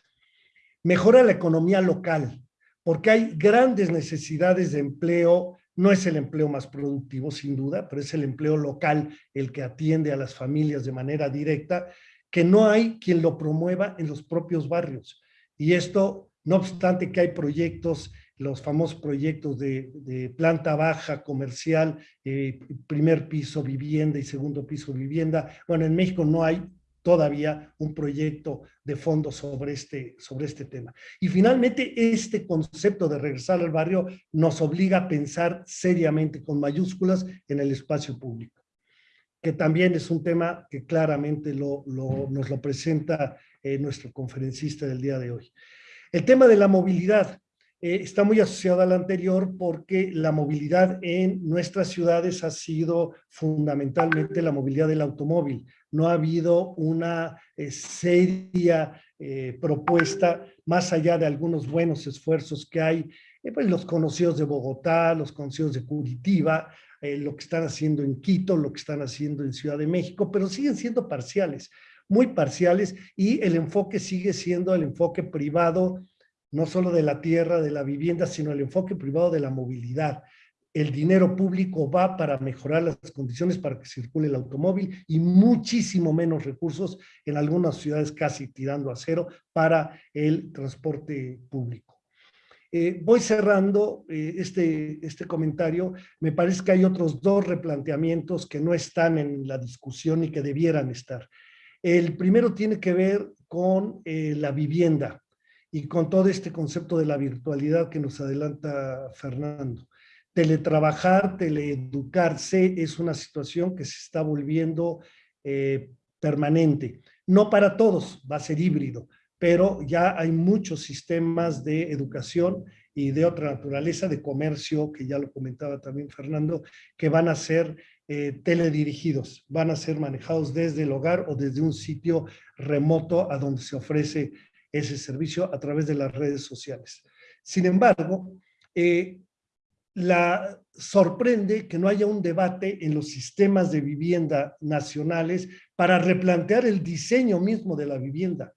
Mejora la economía local, porque hay grandes necesidades de empleo, no es el empleo más productivo sin duda, pero es el empleo local el que atiende a las familias de manera directa, que no hay quien lo promueva en los propios barrios. Y esto, no obstante que hay proyectos los famosos proyectos de, planta baja comercial, eh, primer piso vivienda y segundo piso vivienda. Bueno, en México no hay todavía un proyecto de fondo sobre este, sobre este tema. Y finalmente, este concepto de regresar al barrio nos obliga a pensar seriamente con mayúsculas en el espacio público, que también es un tema que claramente lo, nos lo presenta eh, nuestro conferencista del día de hoy. El tema de la movilidad. Eh, está muy asociado al anterior porque la movilidad en nuestras ciudades ha sido fundamentalmente la movilidad del automóvil. No ha habido una eh, seria eh, propuesta, más allá de algunos buenos esfuerzos que hay, pues los conocidos de Bogotá, los conocidos de Curitiba, lo que están haciendo en Quito, lo que están haciendo en Ciudad de México, pero siguen siendo parciales, muy parciales, y el enfoque sigue siendo el enfoque privado no solo de la tierra, de la vivienda, sino el enfoque privado de la movilidad. El dinero público va para mejorar las condiciones para que circule el automóvil y muchísimo menos recursos en algunas ciudades casi tirando a cero para el transporte público. Eh, voy cerrando eh, este, este comentario. Me parece que hay otros dos replanteamientos que no están en la discusión y que debieran estar. El primero tiene que ver con eh, la vivienda y con todo este concepto de la virtualidad que nos adelanta Fernando. Teletrabajar, teleeducarse es una situación que se está volviendo eh, permanente. No para todos, va a ser híbrido, pero ya hay muchos sistemas de educación y de otra naturaleza, de comercio, que ya lo comentaba también Fernando, que van a ser eh, teledirigidos, van a ser manejados desde el hogar o desde un sitio remoto a donde se ofrece ese servicio a través de las redes sociales. Sin embargo, eh, la sorprende que no haya un debate en los sistemas de vivienda nacionales para replantear el diseño mismo de la vivienda.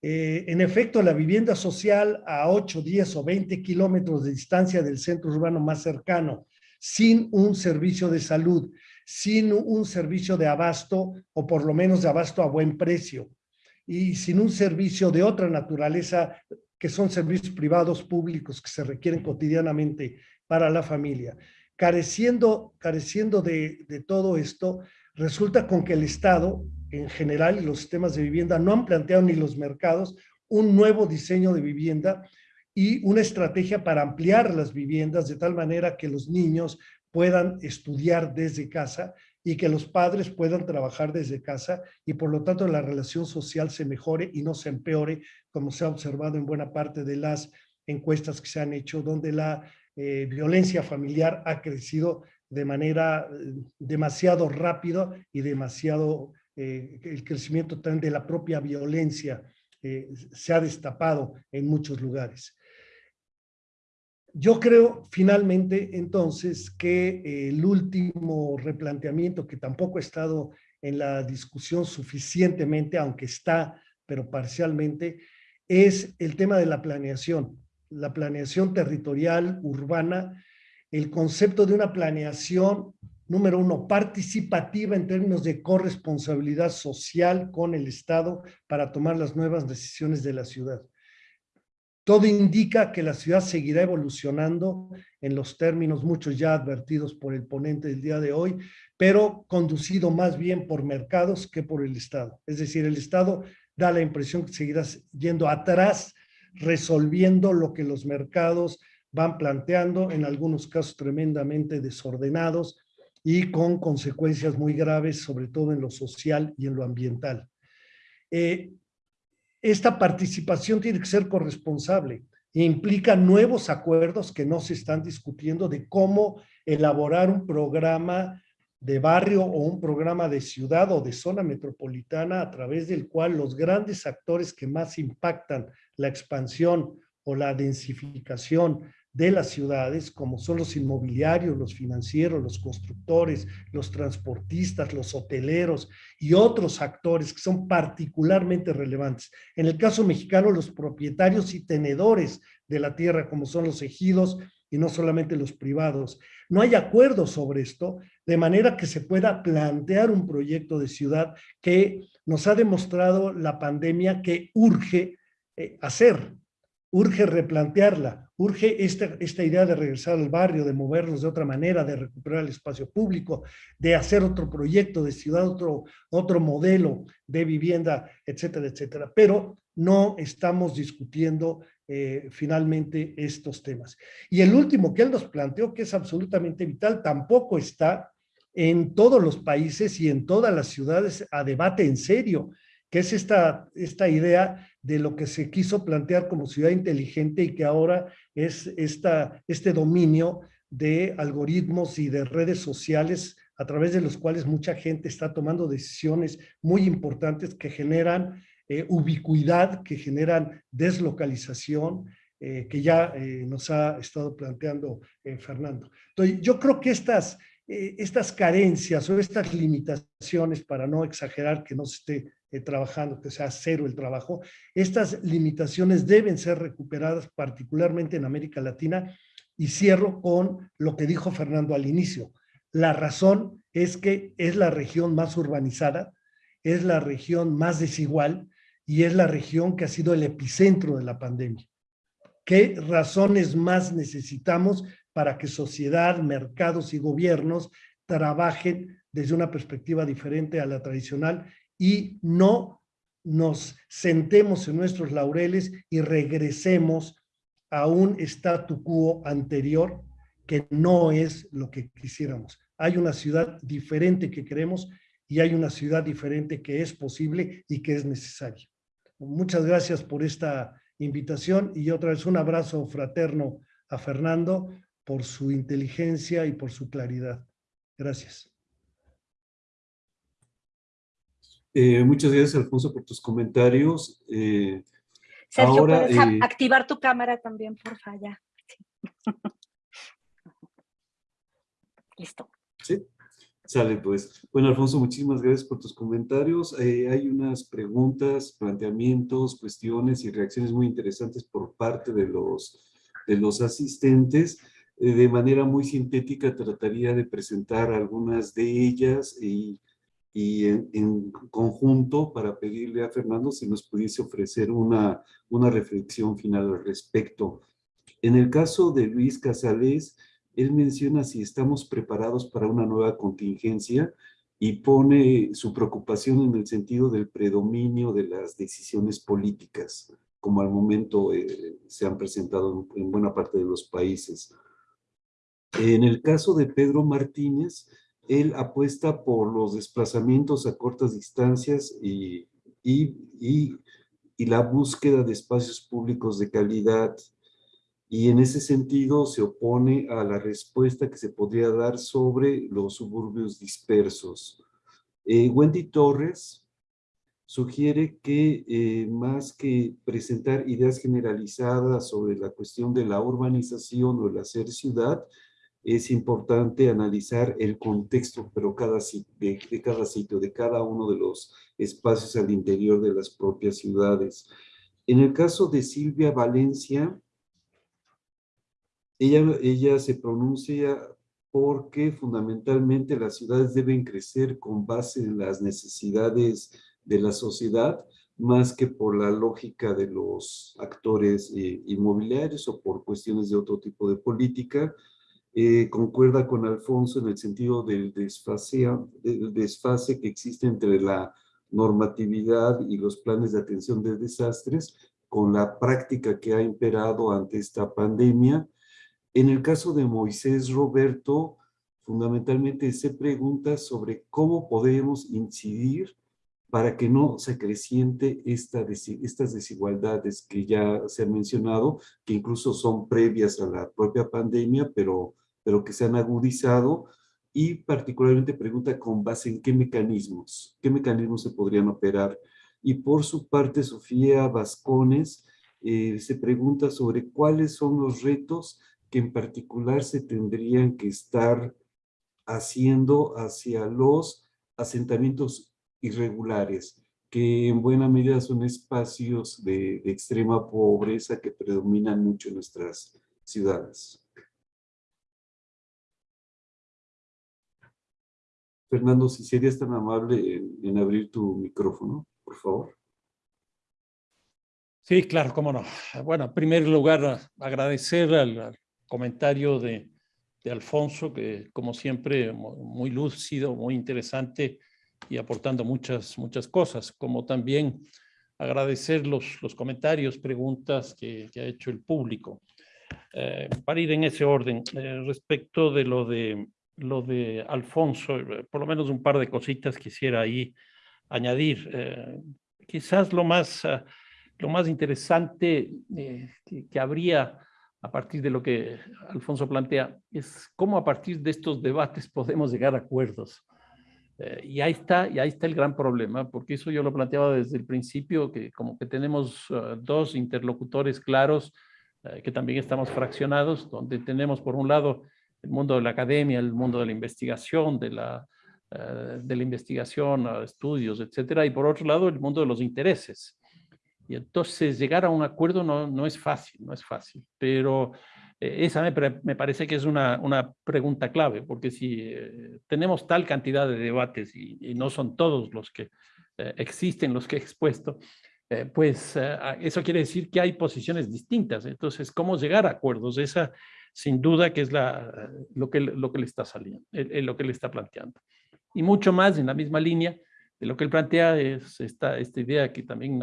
Eh, en efecto, la vivienda social a 8, 10 o 20 kilómetros de distancia del centro urbano más cercano, sin un servicio de salud, sin un servicio de abasto o por lo menos de abasto a buen precio, y sin un servicio de otra naturaleza, que son servicios privados públicos que se requieren cotidianamente para la familia. Careciendo, careciendo de, de todo esto, resulta con que el Estado, en general, y los sistemas de vivienda no han planteado ni los mercados un nuevo diseño de vivienda y una estrategia para ampliar las viviendas de tal manera que los niños puedan estudiar desde casa y que los padres puedan trabajar desde casa y por lo tanto la relación social se mejore y no se empeore, como se ha observado en buena parte de las encuestas que se han hecho, donde la eh, violencia familiar ha crecido de manera eh, demasiado rápido y demasiado, eh, el crecimiento también de la propia violencia se ha destapado en muchos lugares. Yo creo finalmente entonces que eh, el último replanteamiento que tampoco ha estado en la discusión suficientemente, aunque está, pero parcialmente, es el tema de la planeación, la planeación territorial, urbana, el concepto de una planeación, número uno, participativa en términos de corresponsabilidad social con el Estado para tomar las nuevas decisiones de la ciudad. Todo indica que la ciudad seguirá evolucionando en los términos muchos ya advertidos por el ponente del día de hoy, pero conducido más bien por mercados que por el Estado. Es decir, el Estado da la impresión que seguirá yendo atrás, resolviendo lo que los mercados van planteando, en algunos casos tremendamente desordenados y con consecuencias muy graves, sobre todo en lo social y en lo ambiental. Eh, esta participación tiene que ser corresponsable e implica nuevos acuerdos que no se están discutiendo de cómo elaborar un programa de barrio o un programa de ciudad o de zona metropolitana a través del cual los grandes actores que más impactan la expansión o la densificación de las ciudades, como son los inmobiliarios, los financieros, los constructores, los transportistas, los hoteleros y otros actores que son particularmente relevantes. En el caso mexicano, los propietarios y tenedores de la tierra, como son los ejidos y no solamente los privados. No hay acuerdo sobre esto, de manera que se pueda plantear un proyecto de ciudad que nos ha demostrado la pandemia que urge eh, hacer, urge replantearla, urge esta, esta idea de regresar al barrio, de movernos de otra manera, de recuperar el espacio público, de hacer otro proyecto de ciudad, otro, otro modelo de vivienda, etcétera, etcétera. Pero no estamos discutiendo eh, finalmente estos temas. Y el último que él nos planteó, que es absolutamente vital, tampoco está en todos los países y en todas las ciudades a debate en serio que es esta, esta idea de lo que se quiso plantear como ciudad inteligente y que ahora es esta, este dominio de algoritmos y de redes sociales a través de los cuales mucha gente está tomando decisiones muy importantes que generan eh, ubicuidad, que generan deslocalización, eh, que ya eh, nos ha estado planteando Fernando. Entonces, yo creo que estas, estas carencias o estas limitaciones, para no exagerar que no se esté eh, trabajando, que sea cero el trabajo. Estas limitaciones deben ser recuperadas particularmente en América Latina y cierro con lo que dijo Fernando al inicio. La razón es que es la región más urbanizada, es la región más desigual y es la región que ha sido el epicentro de la pandemia. ¿Qué razones más necesitamos para que sociedad, mercados y gobiernos trabajen desde una perspectiva diferente a la tradicional y no nos sentemos en nuestros laureles y regresemos a un statu quo anterior que no es lo que quisiéramos. Hay una ciudad diferente que queremos y hay una ciudad diferente que es posible y que es necesaria. Muchas gracias por esta invitación y otra vez un abrazo fraterno a Fernando por su inteligencia y por su claridad. Gracias. Eh, muchas gracias, Alfonso, por tus comentarios. Eh, Sergio, ahora, ¿puedes eh, activar tu cámara también, por favor? *laughs* Listo. Sí, sale pues. Bueno, Alfonso, muchísimas gracias por tus comentarios. hay unas preguntas, planteamientos, cuestiones y reacciones muy interesantes por parte de los, de los asistentes. de manera muy sintética trataría de presentar algunas de ellas y y en, conjunto para pedirle a Fernando si nos pudiese ofrecer una, una reflexión final al respecto. En el caso de Luis Casales, él menciona si estamos preparados para una nueva contingencia y pone su preocupación en el sentido del predominio de las decisiones políticas, como al momento eh, se han presentado en buena parte de los países. En el caso de Pedro Martínez, él apuesta por los desplazamientos a cortas distancias y, la búsqueda de espacios públicos de calidad. Y en ese sentido se opone a la respuesta que se podría dar sobre los suburbios dispersos. Eh, Wendy Torres sugiere que eh, más que presentar ideas generalizadas sobre la cuestión de la urbanización o el hacer ciudad, es importante analizar el contexto pero cada, de, de, cada sitio, de cada uno de los espacios al interior de las propias ciudades. En el caso de Silvia Valencia, ella, ella se pronuncia porque fundamentalmente las ciudades deben crecer con base en las necesidades de la sociedad, más que por la lógica de los actores eh, inmobiliarios o por cuestiones de otro tipo de política, eh, concuerda con Alfonso en el sentido del desfase, desfase que existe entre la normatividad y los planes de atención de desastres con la práctica que ha imperado ante esta pandemia. En el caso de Moisés Roberto, fundamentalmente se pregunta sobre cómo podemos incidir para que no se creciente esta, estas desigualdades que ya se han mencionado, que incluso son previas a la propia pandemia, pero pero que se han agudizado y particularmente pregunta con base en qué mecanismos, qué mecanismos se podrían operar. Y por su parte, Sofía Vascones eh, se pregunta sobre cuáles son los retos que en particular se tendrían que estar haciendo hacia los asentamientos irregulares, que en buena medida son espacios de, de extrema pobreza que predominan mucho en nuestras ciudades. Fernando, si serías tan amable en, abrir tu micrófono, por favor. Sí, claro, cómo no. Bueno, en primer lugar, agradecer al, comentario de, Alfonso, que como siempre, muy lúcido, muy interesante y aportando muchas, muchas cosas, como también agradecer los, los comentarios, preguntas que, ha hecho el público. Eh, para ir en ese orden, eh, respecto de lo de lo de Alfonso, eh, por lo menos un par de cositas quisiera ahí añadir. Eh, quizás lo más, ah, lo más interesante eh, que, habría a partir de lo que Alfonso plantea es cómo a partir de estos debates *laughs* podemos llegar a acuerdos. y ahí está, y ahí está el gran problema, porque eso yo lo planteaba desde el principio, que como que tenemos ah, dos interlocutores claros, que también estamos fraccionados, donde tenemos por un lado el mundo de la academia, el mundo de la investigación, de la, eh, de la investigación, estudios, etcétera, y por otro lado el mundo de los intereses. Y entonces llegar a un acuerdo no, no es fácil, no es fácil, pero eh, esa me, me, parece que es una, una pregunta clave, porque si eh, tenemos tal cantidad de debates y, no son todos los que existen, los que he expuesto, pues eso quiere decir que hay posiciones distintas. Entonces, ¿cómo llegar a acuerdos? Esa, sin duda que es lo, que, lo que le está saliendo, lo que le está planteando. Y mucho más en la misma línea de lo que él plantea es esta, esta idea que también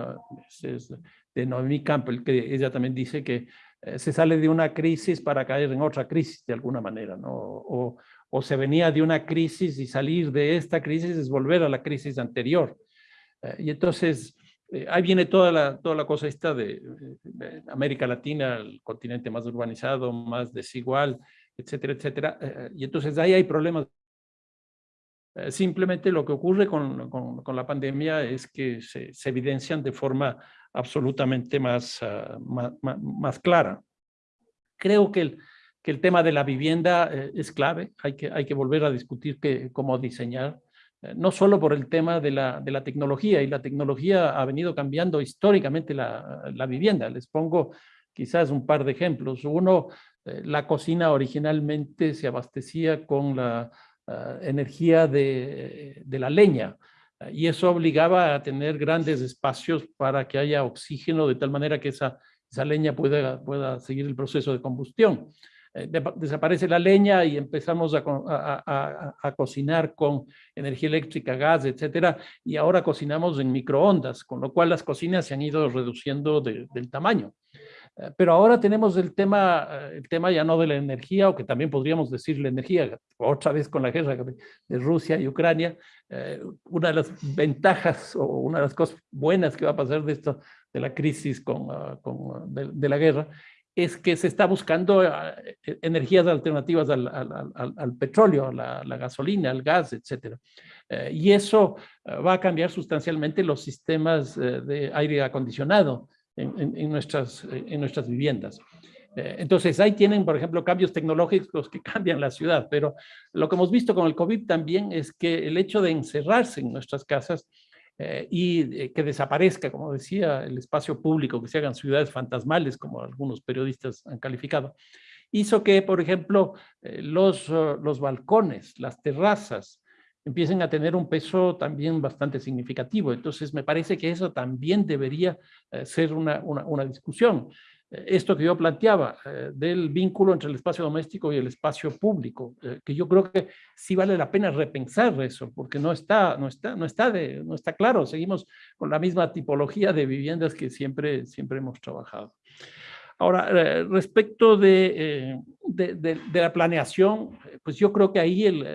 es, de Noemí Campbell, que ella también dice que eh, se sale de una crisis para caer en otra crisis de alguna manera, ¿no? O, o, se venía de una crisis y salir de esta crisis es volver a la crisis anterior. Eh, y entonces, eh, ahí viene toda la, toda la cosa esta de, América Latina, el continente más urbanizado, más desigual, etcétera, etcétera. Eh, y entonces ahí hay problemas. Eh, simplemente lo que ocurre con, con, la pandemia es que se, evidencian de forma absolutamente más, ah, más, más, clara. Creo que el, que el tema de la vivienda es clave. Hay que, hay que volver a discutir que, cómo diseñar eh, no solo por el tema de la, de la, tecnología, y la tecnología ha venido cambiando históricamente la, la vivienda. Les pongo quizás un par de ejemplos. Uno, eh, la cocina originalmente se abastecía con la eh, energía de, de, la leña, y eso obligaba a tener grandes espacios para que haya oxígeno, de tal manera que esa, esa leña pueda, pueda seguir el proceso de combustión. Eh, desaparece la leña y empezamos a, cocinar con energía eléctrica, gas, etcétera, y ahora cocinamos en microondas, con lo cual las cocinas se han ido reduciendo del tamaño. Eh, pero ahora tenemos el tema, eh, el tema ya no de la energía, o que también podríamos decir la energía, otra vez con la guerra de Rusia y Ucrania, una de las ventajas o una de las cosas buenas que va a pasar de esto, de la crisis con, ah, con de, la guerra, es que se está buscando ah, e, energías alternativas al, petróleo, la, la, gasolina, al gas, etc. Eh, y eso ah, va a cambiar sustancialmente los sistemas eh, de aire acondicionado en, nuestras, en nuestras viviendas. Eh, entonces, ahí tienen, por ejemplo, cambios tecnológicos que *laughs* cambian la ciudad, pero lo que hemos visto con el COVID también es que el hecho de encerrarse en nuestras casas eh, y eh, que desaparezca, como decía, el espacio público, que se hagan ciudades fantasmales, como algunos periodistas han calificado, hizo que, por ejemplo, eh, los, uh, los balcones, las terrazas, empiecen a tener un peso también bastante significativo. Entonces, me parece que eso también debería ser una, una, una discusión esto que yo planteaba, eh, del vínculo entre el espacio doméstico y el espacio público, eh, que yo creo que sí vale la pena repensar eso, porque no está, no está, no está, no está claro, seguimos con la misma tipología de viviendas que siempre, siempre hemos trabajado. Ahora, eh, respecto de, de, de, la planeación, pues yo creo que ahí el,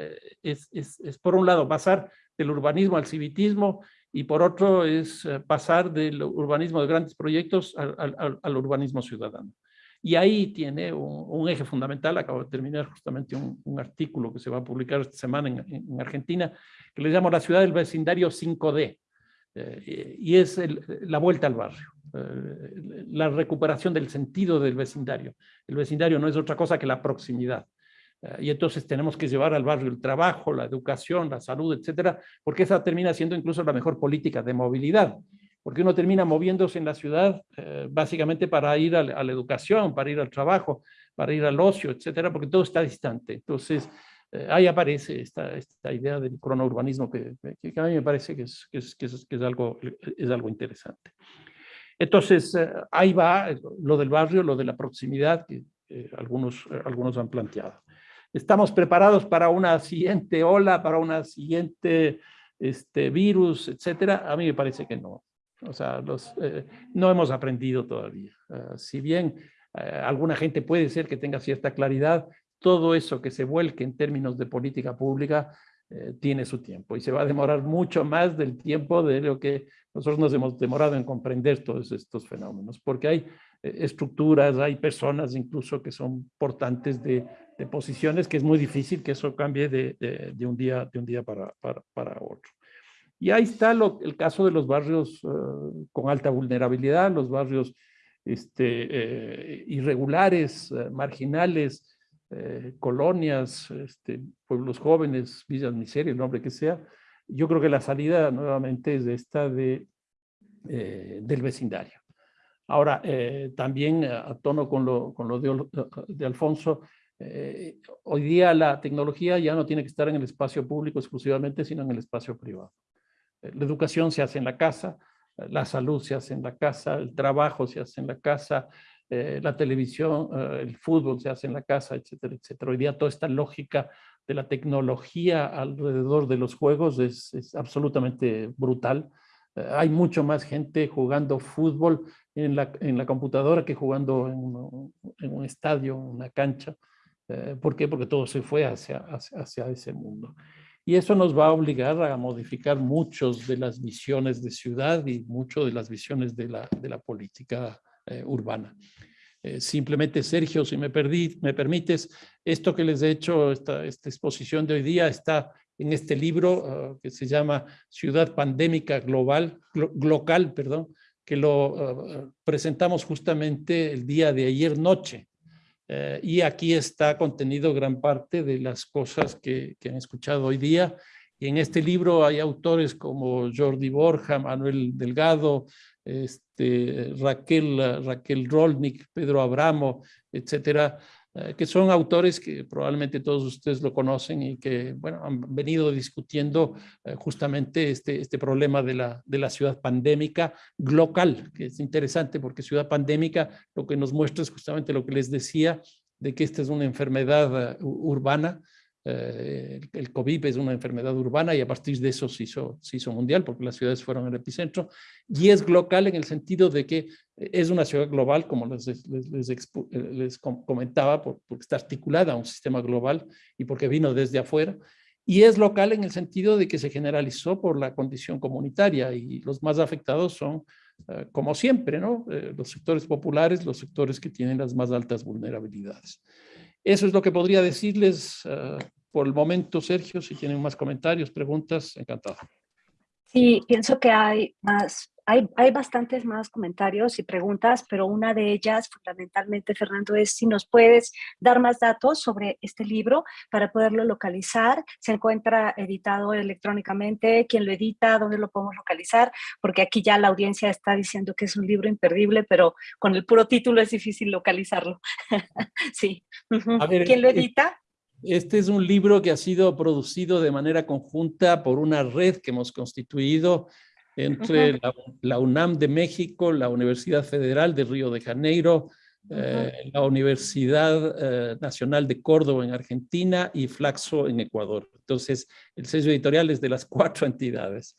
es, es, es, por un lado, pasar del urbanismo al civitismo y por otro es eh, pasar del urbanismo de grandes proyectos al, urbanismo ciudadano. Y ahí tiene un, eje fundamental, acabo de terminar justamente un, artículo que se va a publicar esta semana en, Argentina, que le llamo la ciudad del vecindario 5D. y es la vuelta al barrio, la recuperación del sentido del vecindario. El vecindario no es otra cosa que la proximidad. Y entonces tenemos que llevar al barrio el trabajo, la educación, la salud, etcétera, porque esa termina siendo incluso la mejor política de movilidad porque uno termina moviéndose en la ciudad eh, básicamente para ir a, la educación, para ir al trabajo, para ir al ocio, etcétera, porque todo está distante. Entonces, eh, ahí aparece esta, esta idea del cronourbanismo que, que, a mí me parece que es, que es, que es, es algo, es algo interesante. Entonces, eh, ahí va lo del barrio, lo de la proximidad que algunos, algunos han planteado. ¿Estamos preparados para una siguiente ola, para una siguiente este, virus, etcétera? A mí me parece que no. O sea, los, eh, no hemos aprendido todavía. Ah, si bien eh, alguna gente puede ser que tenga cierta claridad, todo eso que se vuelque en términos de política pública eh, tiene su tiempo y se va a demorar mucho más del tiempo de lo que nosotros nos hemos demorado en comprender todos estos fenómenos, porque hay estructuras, hay personas incluso que son portantes de, de, posiciones que es muy difícil que eso cambie de, de, de un, día, de un día para, para, para otro. Y ahí está lo, el caso de los barrios eh, con alta vulnerabilidad, los barrios este, eh, irregulares, eh, marginales, colonias, este, pueblos jóvenes, villas miseria, el nombre que sea. Yo creo que la salida nuevamente es esta de, del vecindario. Ahora, también a tono con lo, con lo de, de Alfonso, hoy día la tecnología ya no tiene que estar en el espacio público exclusivamente, sino en el espacio privado. La educación se hace en la casa, la salud se hace en la casa, el trabajo se hace en la casa, eh, la televisión, eh, el fútbol se hace en la casa, etcétera, etcétera. Hoy día toda esta lógica de la tecnología alrededor de los juegos es, absolutamente brutal. Eh, hay mucho más gente jugando fútbol en la, en la computadora que jugando en, en un estadio, en una cancha. ¿Por qué? Porque todo se fue hacia, hacia, ese mundo. Y eso nos va a obligar a modificar muchas de las visiones de ciudad y mucho de las visiones de la, de la política eh, urbana. Eh, simplemente, Sergio, si me, perdí, me permites, esto que les he hecho, esta, esta exposición de hoy día está en este libro ah, que se llama Ciudad Pandémica Global, perdón, que lo ah, presentamos justamente el día de ayer noche. Eh, y aquí está contenido gran parte de las cosas que, que, han escuchado hoy día. Y en este libro hay autores como Jordi Borja, Manuel Delgado, este, Raquel, Raquel Rolnik, Pedro Abramo, etcétera, eh, que son autores que probablemente todos ustedes lo conocen y que bueno, han venido discutiendo eh, justamente este, este problema de la, de la ciudad pandémica global, que es interesante porque ciudad pandémica lo que nos muestra es justamente lo que les decía, de que esta es una enfermedad eh, urbana, eh, el COVID es una enfermedad urbana y a partir de eso se hizo, mundial porque las ciudades fueron el epicentro y es global en el sentido de que es una ciudad global, como les, les, comentaba, porque está articulada a un sistema global y porque vino desde afuera. Y es local en el sentido de que se generalizó por la condición comunitaria y los más afectados son, eh, como siempre. Eh, los sectores populares, los sectores que tienen las más altas vulnerabilidades. Eso es lo que podría decirles por el momento, Sergio, si tienen más comentarios, preguntas, encantado. Sí, pienso que hay más, hay, hay, bastantes más comentarios y preguntas, pero una de ellas, fundamentalmente, Fernando, es si nos puedes dar más datos sobre este libro para poderlo localizar. Se encuentra editado electrónicamente, quién lo edita, dónde lo podemos localizar, porque aquí ya la audiencia está diciendo que es un libro imperdible, pero con el puro título es difícil localizarlo. *laughs* sí. ¿Quién lo edita? Este es un libro que ha sido producido de manera conjunta por una red que hemos constituido entre la, UNAM de México, la Universidad Federal de Río de Janeiro, eh, la Universidad eh, Nacional de Córdoba en Argentina y Flaxo en Ecuador. Entonces, el sello editorial es de las *laughs* cuatro entidades.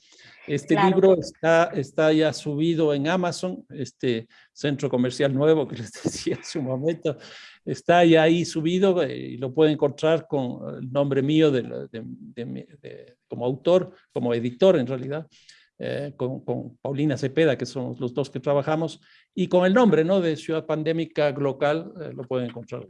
Este libro está, está ya subido en Amazon, este centro comercial nuevo que les *laughs* decía en su momento, está ya ahí subido eh, y lo pueden encontrar con el nombre mío de, como autor, como editor en realidad, eh, con, con, Paulina Cepeda, que son los dos que trabajamos, y con el nombre ¿no? de Ciudad Pandémica Global, eh, lo pueden encontrar.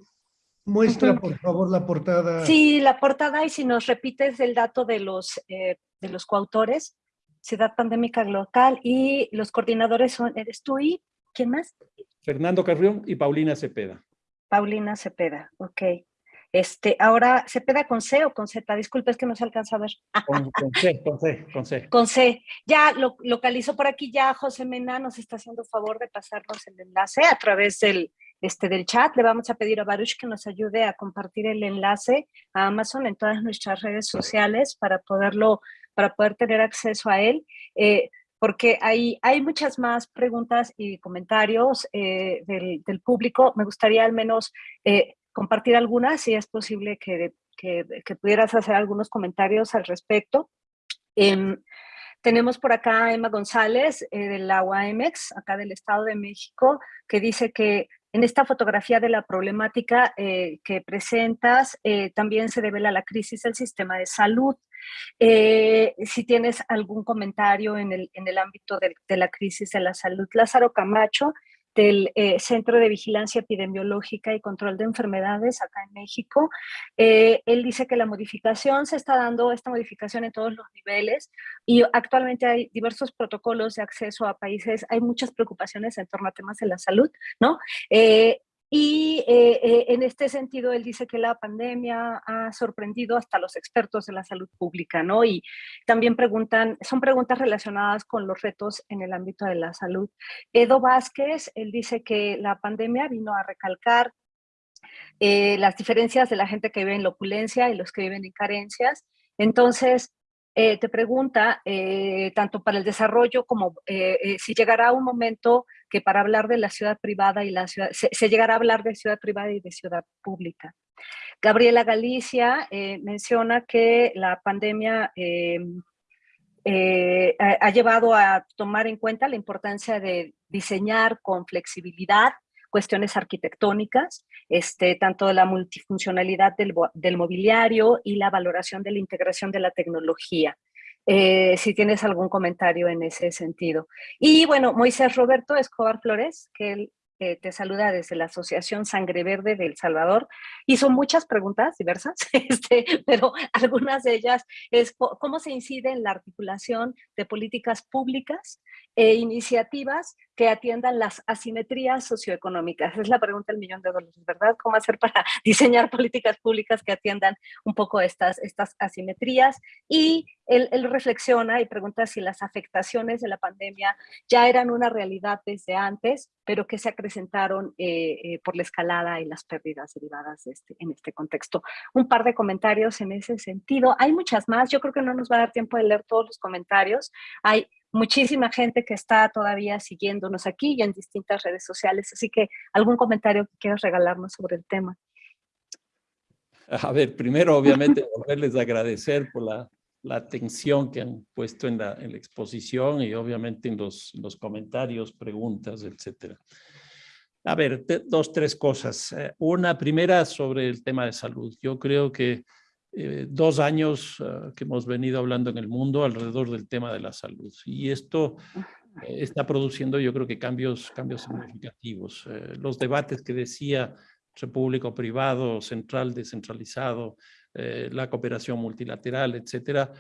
Muestra, por favor, la portada. Sí, la portada, y si nos repites el dato de los, de los coautores. Ciudad Pandémica Local y los coordinadores son, eres tú y ¿quién más? Fernando Carrión y Paulina Cepeda. Paulina Cepeda, ok. Este, ahora, ¿Cepeda con C o con Z? Disculpe, es que no se alcanza a ver. Con, C, con C, con C. Con C. Ya lo localizo por aquí, ya José Mena nos está haciendo favor de pasarnos el enlace a través del, este, del chat. Le vamos a pedir a Baruch que nos ayude a compartir el enlace a Amazon en todas nuestras redes sociales para poderlo, para poder tener acceso a él. Eh, porque hay, hay muchas más preguntas y comentarios eh, del, del, público. Me gustaría al menos eh, compartir algunas, si es posible que, que, pudieras hacer algunos comentarios al respecto. Eh, tenemos por acá a Emma González eh, de la acá del Estado de México, que dice que en esta fotografía de la problemática eh, que presentas eh, también se revela la crisis del sistema de salud. si tienes algún comentario en el, en el ámbito de, de, la crisis de la salud. Lázaro Camacho del eh, Centro de Vigilancia Epidemiológica y Control de Enfermedades acá en México. Eh, él dice que la modificación se está dando, esta modificación en todos los niveles y actualmente hay diversos protocolos de acceso a países, hay muchas preocupaciones en torno a temas de la salud, ¿no? Eh, y eh, eh, en este sentido, él dice que la pandemia ha sorprendido hasta los expertos de la salud pública, ¿no? Y también preguntan, son preguntas relacionadas con los retos en el ámbito de la salud. Edo Vázquez, él dice que la pandemia vino a recalcar eh, las diferencias de la gente que vive en la opulencia y los que viven en carencias. Entonces, eh, te pregunta, eh, tanto para el desarrollo como eh, si llegará un momento que para hablar de la ciudad privada y la ciudad, se, llegará a hablar de ciudad privada y de ciudad pública. Gabriela Galicia menciona que la pandemia ha llevado a tomar en cuenta la importancia de diseñar con flexibilidad cuestiones arquitectónicas, este, tanto la multifuncionalidad del, del mobiliario y la valoración de la integración de la tecnología. Eh, si tienes algún comentario en ese sentido. Y bueno, Moisés Roberto Escobar Flores, que él eh, te saluda desde la Asociación Sangre Verde del Salvador. Hizo muchas preguntas diversas, *laughs* este, pero algunas de ellas es cómo se incide en la articulación de políticas públicas e iniciativas que atiendan las asimetrías socioeconómicas. Es la pregunta del millón de dólares, ¿verdad? ¿Cómo hacer para *laughs* diseñar políticas públicas que atiendan un poco estas, estas asimetrías? Y él, reflexiona y pregunta si las afectaciones de la pandemia ya eran una realidad desde antes, pero que se acrecentaron eh, eh, por la escalada y las pérdidas derivadas de este, en este contexto. Un par de comentarios en ese sentido. Hay muchas más, yo creo que no nos va a dar tiempo de leer todos los comentarios. Hay muchísima gente que está todavía siguiéndonos aquí y en distintas redes sociales, así que algún comentario que quieras regalarnos sobre el tema. A ver, primero obviamente *laughs* volverles agradecer por la, atención que han puesto en la, exposición y obviamente en los, los comentarios, preguntas, etcétera. A ver, dos, tres cosas. Eh, una primera sobre el tema de salud. Yo creo que eh, dos años ah, que hemos venido hablando en el mundo alrededor del tema de la salud. Y esto eh, está produciendo yo creo que cambios, cambios significativos. Eh, los debates que decía público-privado, central, descentralizado, la cooperación multilateral, etcétera,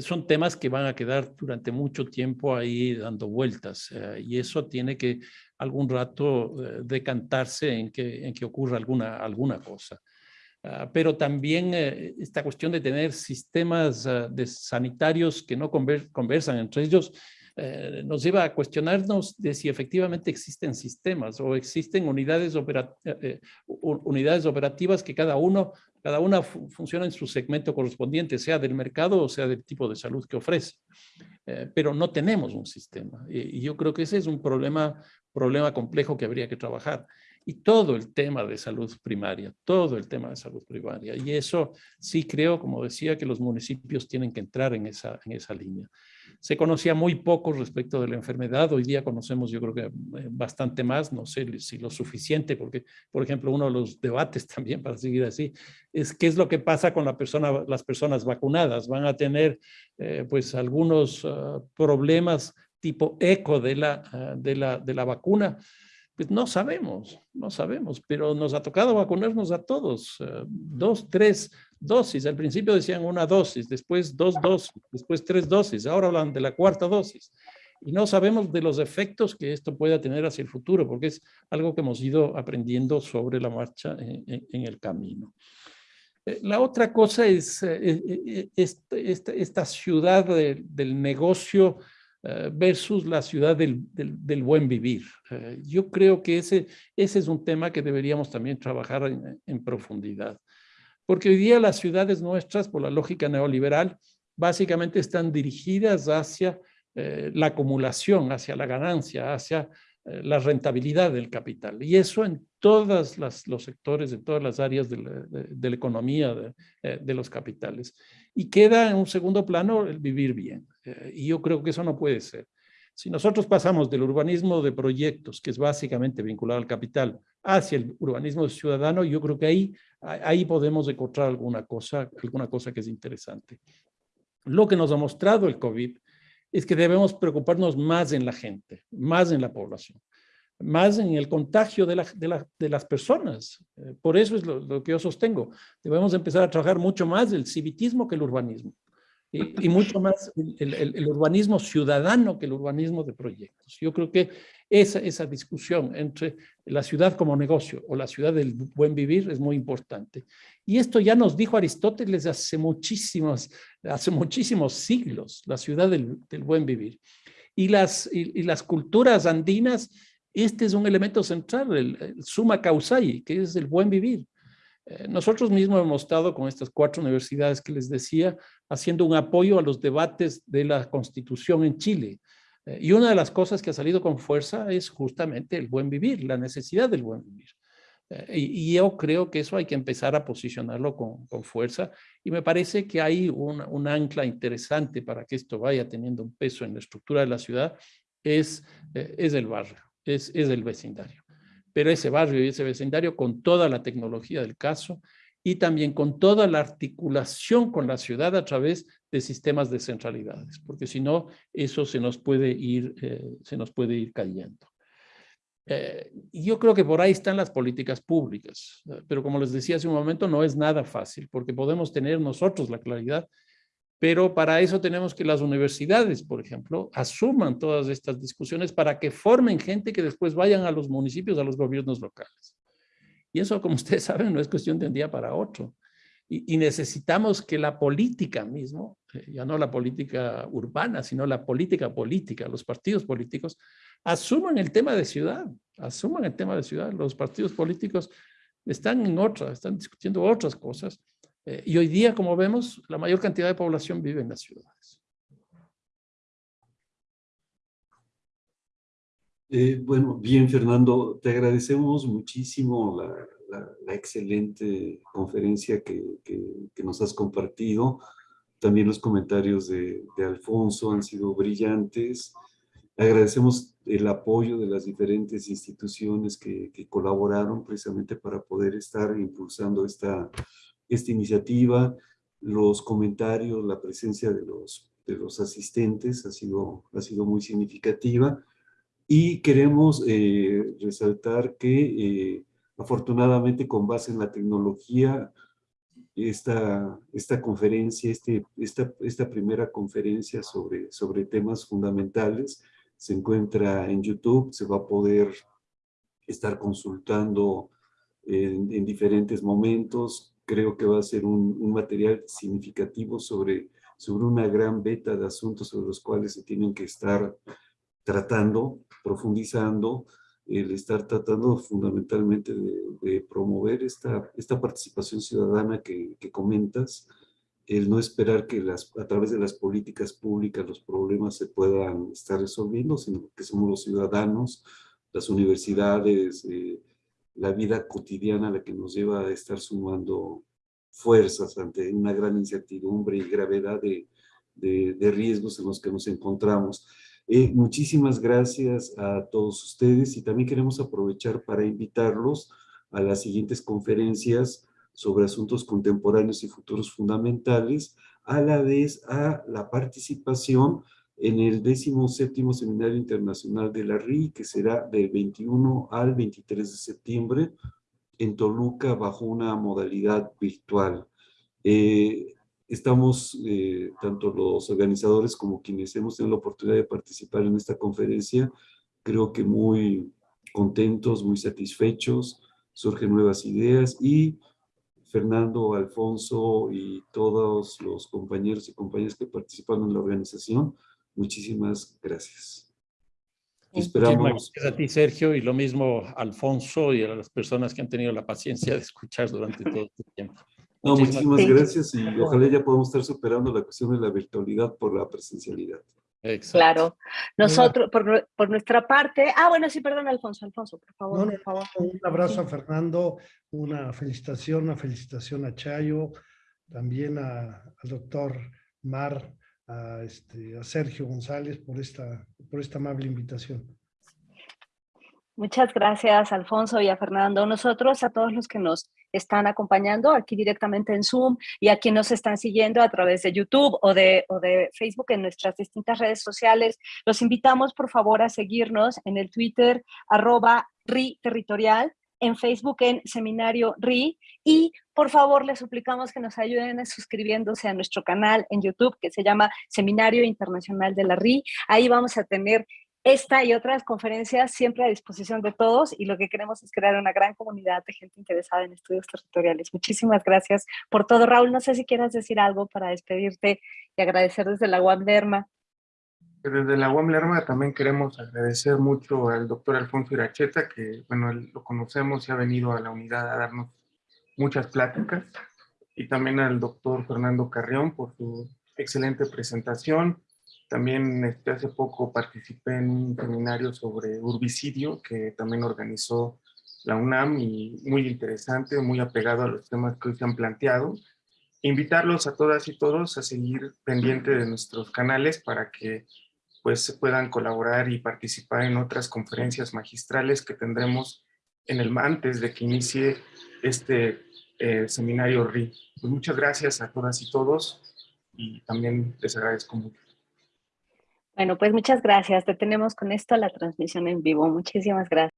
son temas que van a quedar durante mucho tiempo ahí dando vueltas y eso tiene que algún rato decantarse en que, en que ocurra alguna, alguna cosa. Ah, pero también eh, esta cuestión de tener sistemas ah, de sanitarios que no conversan entre ellos eh, nos lleva a cuestionarnos de si efectivamente existen sistemas o existen unidades, eh, unidades operativas que cada uno cada una funciona en su segmento correspondiente, sea del mercado o sea del tipo de salud que ofrece. pero no tenemos un sistema y, y, yo creo que ese es un problema, problema complejo que habría que trabajar y todo el tema de salud primaria, todo el tema de salud primaria. Y eso sí creo, como decía, que los municipios tienen que entrar en esa, en esa línea. Se conocía muy poco respecto de la enfermedad, hoy día conocemos yo creo que eh, bastante más, no sé si lo suficiente, porque por ejemplo uno de los debates *laughs* también, para seguir así, es qué es lo que pasa con la persona, las personas vacunadas. Van a tener eh, pues algunos ah, problemas tipo eco de la, ah, de la, de la vacuna, pues no sabemos, no sabemos, pero nos ha tocado vacunarnos a todos, eh, dos, tres dosis. Al principio decían una dosis, después dos dosis, después tres dosis, ahora hablan de la cuarta dosis. Y no sabemos de los efectos que esto pueda tener hacia el futuro, porque es algo que hemos ido aprendiendo sobre la marcha en, el camino. Eh, la otra cosa es eh, esta, ciudad del negocio versus la ciudad del, buen vivir. Eh, yo creo que ese, ese es un tema que deberíamos también trabajar en, profundidad. Porque hoy día las ciudades nuestras, por la lógica neoliberal, básicamente están dirigidas hacia eh, la acumulación, hacia la ganancia, hacia la rentabilidad del capital. Y eso en todos los sectores, en todas las áreas de la, economía de, los capitales. Y queda en un segundo plano el vivir bien. Eh, y yo creo que eso no puede ser. Si nosotros pasamos del urbanismo de proyectos, que es básicamente vinculado al capital, hacia el urbanismo ciudadano, yo creo que ahí, ahí podemos encontrar alguna cosa, alguna cosa que es interesante. Lo que nos ha mostrado el COVID es que debemos preocuparnos más en la gente, más en la población, más en el contagio de, de, las personas. Eh, por eso es lo, lo, que yo sostengo. Debemos empezar a trabajar mucho más el civitismo que el urbanismo y, mucho más el, urbanismo ciudadano que el urbanismo de proyectos. Yo creo que esa, esa discusión entre la ciudad como negocio o la ciudad del buen vivir es muy importante. Y esto ya nos dijo Aristóteles hace muchísimos, hace muchísimos siglos, la ciudad del, del buen vivir. Y las, y, las culturas andinas, este es un elemento central, el, el suma causai, que es el buen vivir. Eh, nosotros mismos hemos estado con estas cuatro universidades que les decía, haciendo un apoyo a los debates de la Constitución en Chile. Eh, y una de las cosas que ha salido con fuerza es justamente el buen vivir, la necesidad del buen vivir. Eh, y, yo creo que eso hay que empezar a posicionarlo con, fuerza y me parece que hay un, ancla interesante para que esto vaya teniendo un peso en la estructura de la ciudad, es, es el barrio, es, es el vecindario pero ese barrio y ese vecindario con toda la tecnología del caso y también con toda la articulación con la ciudad a través de sistemas de centralidades, porque si no, eso se nos puede ir, eh, se nos puede ir cayendo. Eh, yo creo que por ahí están las políticas públicas, pero como les decía hace un momento, no es nada fácil, porque podemos tener nosotros la claridad pero para eso tenemos que las universidades, por ejemplo, asuman todas estas discusiones para que formen gente que después vayan a los municipios, a los gobiernos locales. Y eso, como *laughs* ustedes saben, no es cuestión de un día para otro. Y, necesitamos que la política mismo, eh, ya no la política urbana, sino la política política, los partidos políticos, asuman el tema de ciudad, asuman el tema de ciudad. Los partidos políticos están en otra, están discutiendo otras cosas eh, y hoy día, como vemos, la mayor cantidad de población vive en las ciudades. Eh, bueno, bien, Fernando, te agradecemos muchísimo la, excelente conferencia que, nos has compartido. También los comentarios de, Alfonso han sido brillantes. Agradecemos el apoyo de las diferentes instituciones que, que colaboraron precisamente para poder estar impulsando esta, esta iniciativa, los comentarios, la presencia de los, de los asistentes ha sido, ha sido muy significativa. Y queremos eh, resaltar que eh, afortunadamente con base en la tecnología esta, esta conferencia, este, esta, esta primera conferencia sobre, sobre temas fundamentales se encuentra en YouTube, se va a poder estar consultando en, en diferentes momentos, creo que va a ser un, material significativo sobre, sobre una gran beta de asuntos sobre los cuales se tienen que estar tratando, profundizando, el estar tratando fundamentalmente de, promover esta, esta participación ciudadana que, que, comentas, el no esperar que las, a través de las políticas públicas los problemas se puedan estar resolviendo, sino que somos los ciudadanos, las universidades, eh, la vida cotidiana la que nos lleva a estar sumando fuerzas ante una gran incertidumbre y gravedad de, de, riesgos en los que nos encontramos. Eh, muchísimas gracias a todos ustedes y también queremos aprovechar para invitarlos a las siguientes conferencias sobre asuntos contemporáneos y futuros fundamentales, a la vez a la participación en el 17 Seminario Internacional de la RI, que será del 21 al 23 de septiembre en Toluca bajo una modalidad virtual. Eh, estamos, eh, tanto los organizadores como quienes hemos tenido la oportunidad de participar en esta conferencia, creo que muy contentos, muy satisfechos, surgen nuevas ideas y Fernando, Alfonso y todos los compañeros y compañeras que participaron en la organización, muchísimas gracias. Esperamos. Gracias a ti, Sergio, y lo mismo Alfonso y a las personas que han tenido la paciencia de escuchar durante todo este tiempo. No, muchísimas gracias y ojalá ya podamos estar superando la cuestión de la virtualidad por la presencialidad. Exacto. Claro. Nosotros, por, por, nuestra parte... Ah, bueno, sí, perdón, Alfonso. Alfonso, por favor. No, no, por favor. Un abrazo a Fernando, una felicitación, una felicitación a Chayo, también a, al doctor Mar, a, este, a Sergio González por esta, por esta amable invitación. Muchas gracias, Alfonso y a Fernando. Nosotros, a todos los que nos están acompañando aquí directamente en Zoom y a quienes nos están siguiendo a través de YouTube o de, o de Facebook en nuestras distintas redes sociales, los invitamos por favor a seguirnos en el Twitter arroba RI Territorial, en Facebook en Seminario RI y por favor les suplicamos que nos ayuden suscribiéndose a nuestro canal en YouTube que se llama Seminario Internacional de la RI. Ahí vamos a tener esta y otras conferencias siempre a disposición de todos y lo que queremos es crear una gran comunidad de gente interesada en estudios territoriales. Muchísimas gracias por todo. Raúl, no sé si quieras decir algo para despedirte y agradecer desde la UAM Lerma. Desde la UAM Lerma también queremos agradecer mucho al doctor Alfonso Iracheta, que bueno, lo conocemos y ha venido a la unidad a darnos muchas pláticas, y también al doctor Fernando Carrión por su excelente presentación, también este, hace poco participé en un seminario sobre urbicidio que también organizó la UNAM y muy interesante, muy apegado a los temas que hoy se han planteado. Invitarlos a todas y todos a seguir pendiente de nuestros canales para que pues puedan colaborar y participar en otras conferencias magistrales que tendremos en el antes de que inicie este eh, seminario RI. Pues muchas gracias a todas y todos y también les agradezco mucho. Bueno, pues muchas gracias. Detenemos con esto la transmisión en vivo. Muchísimas gracias.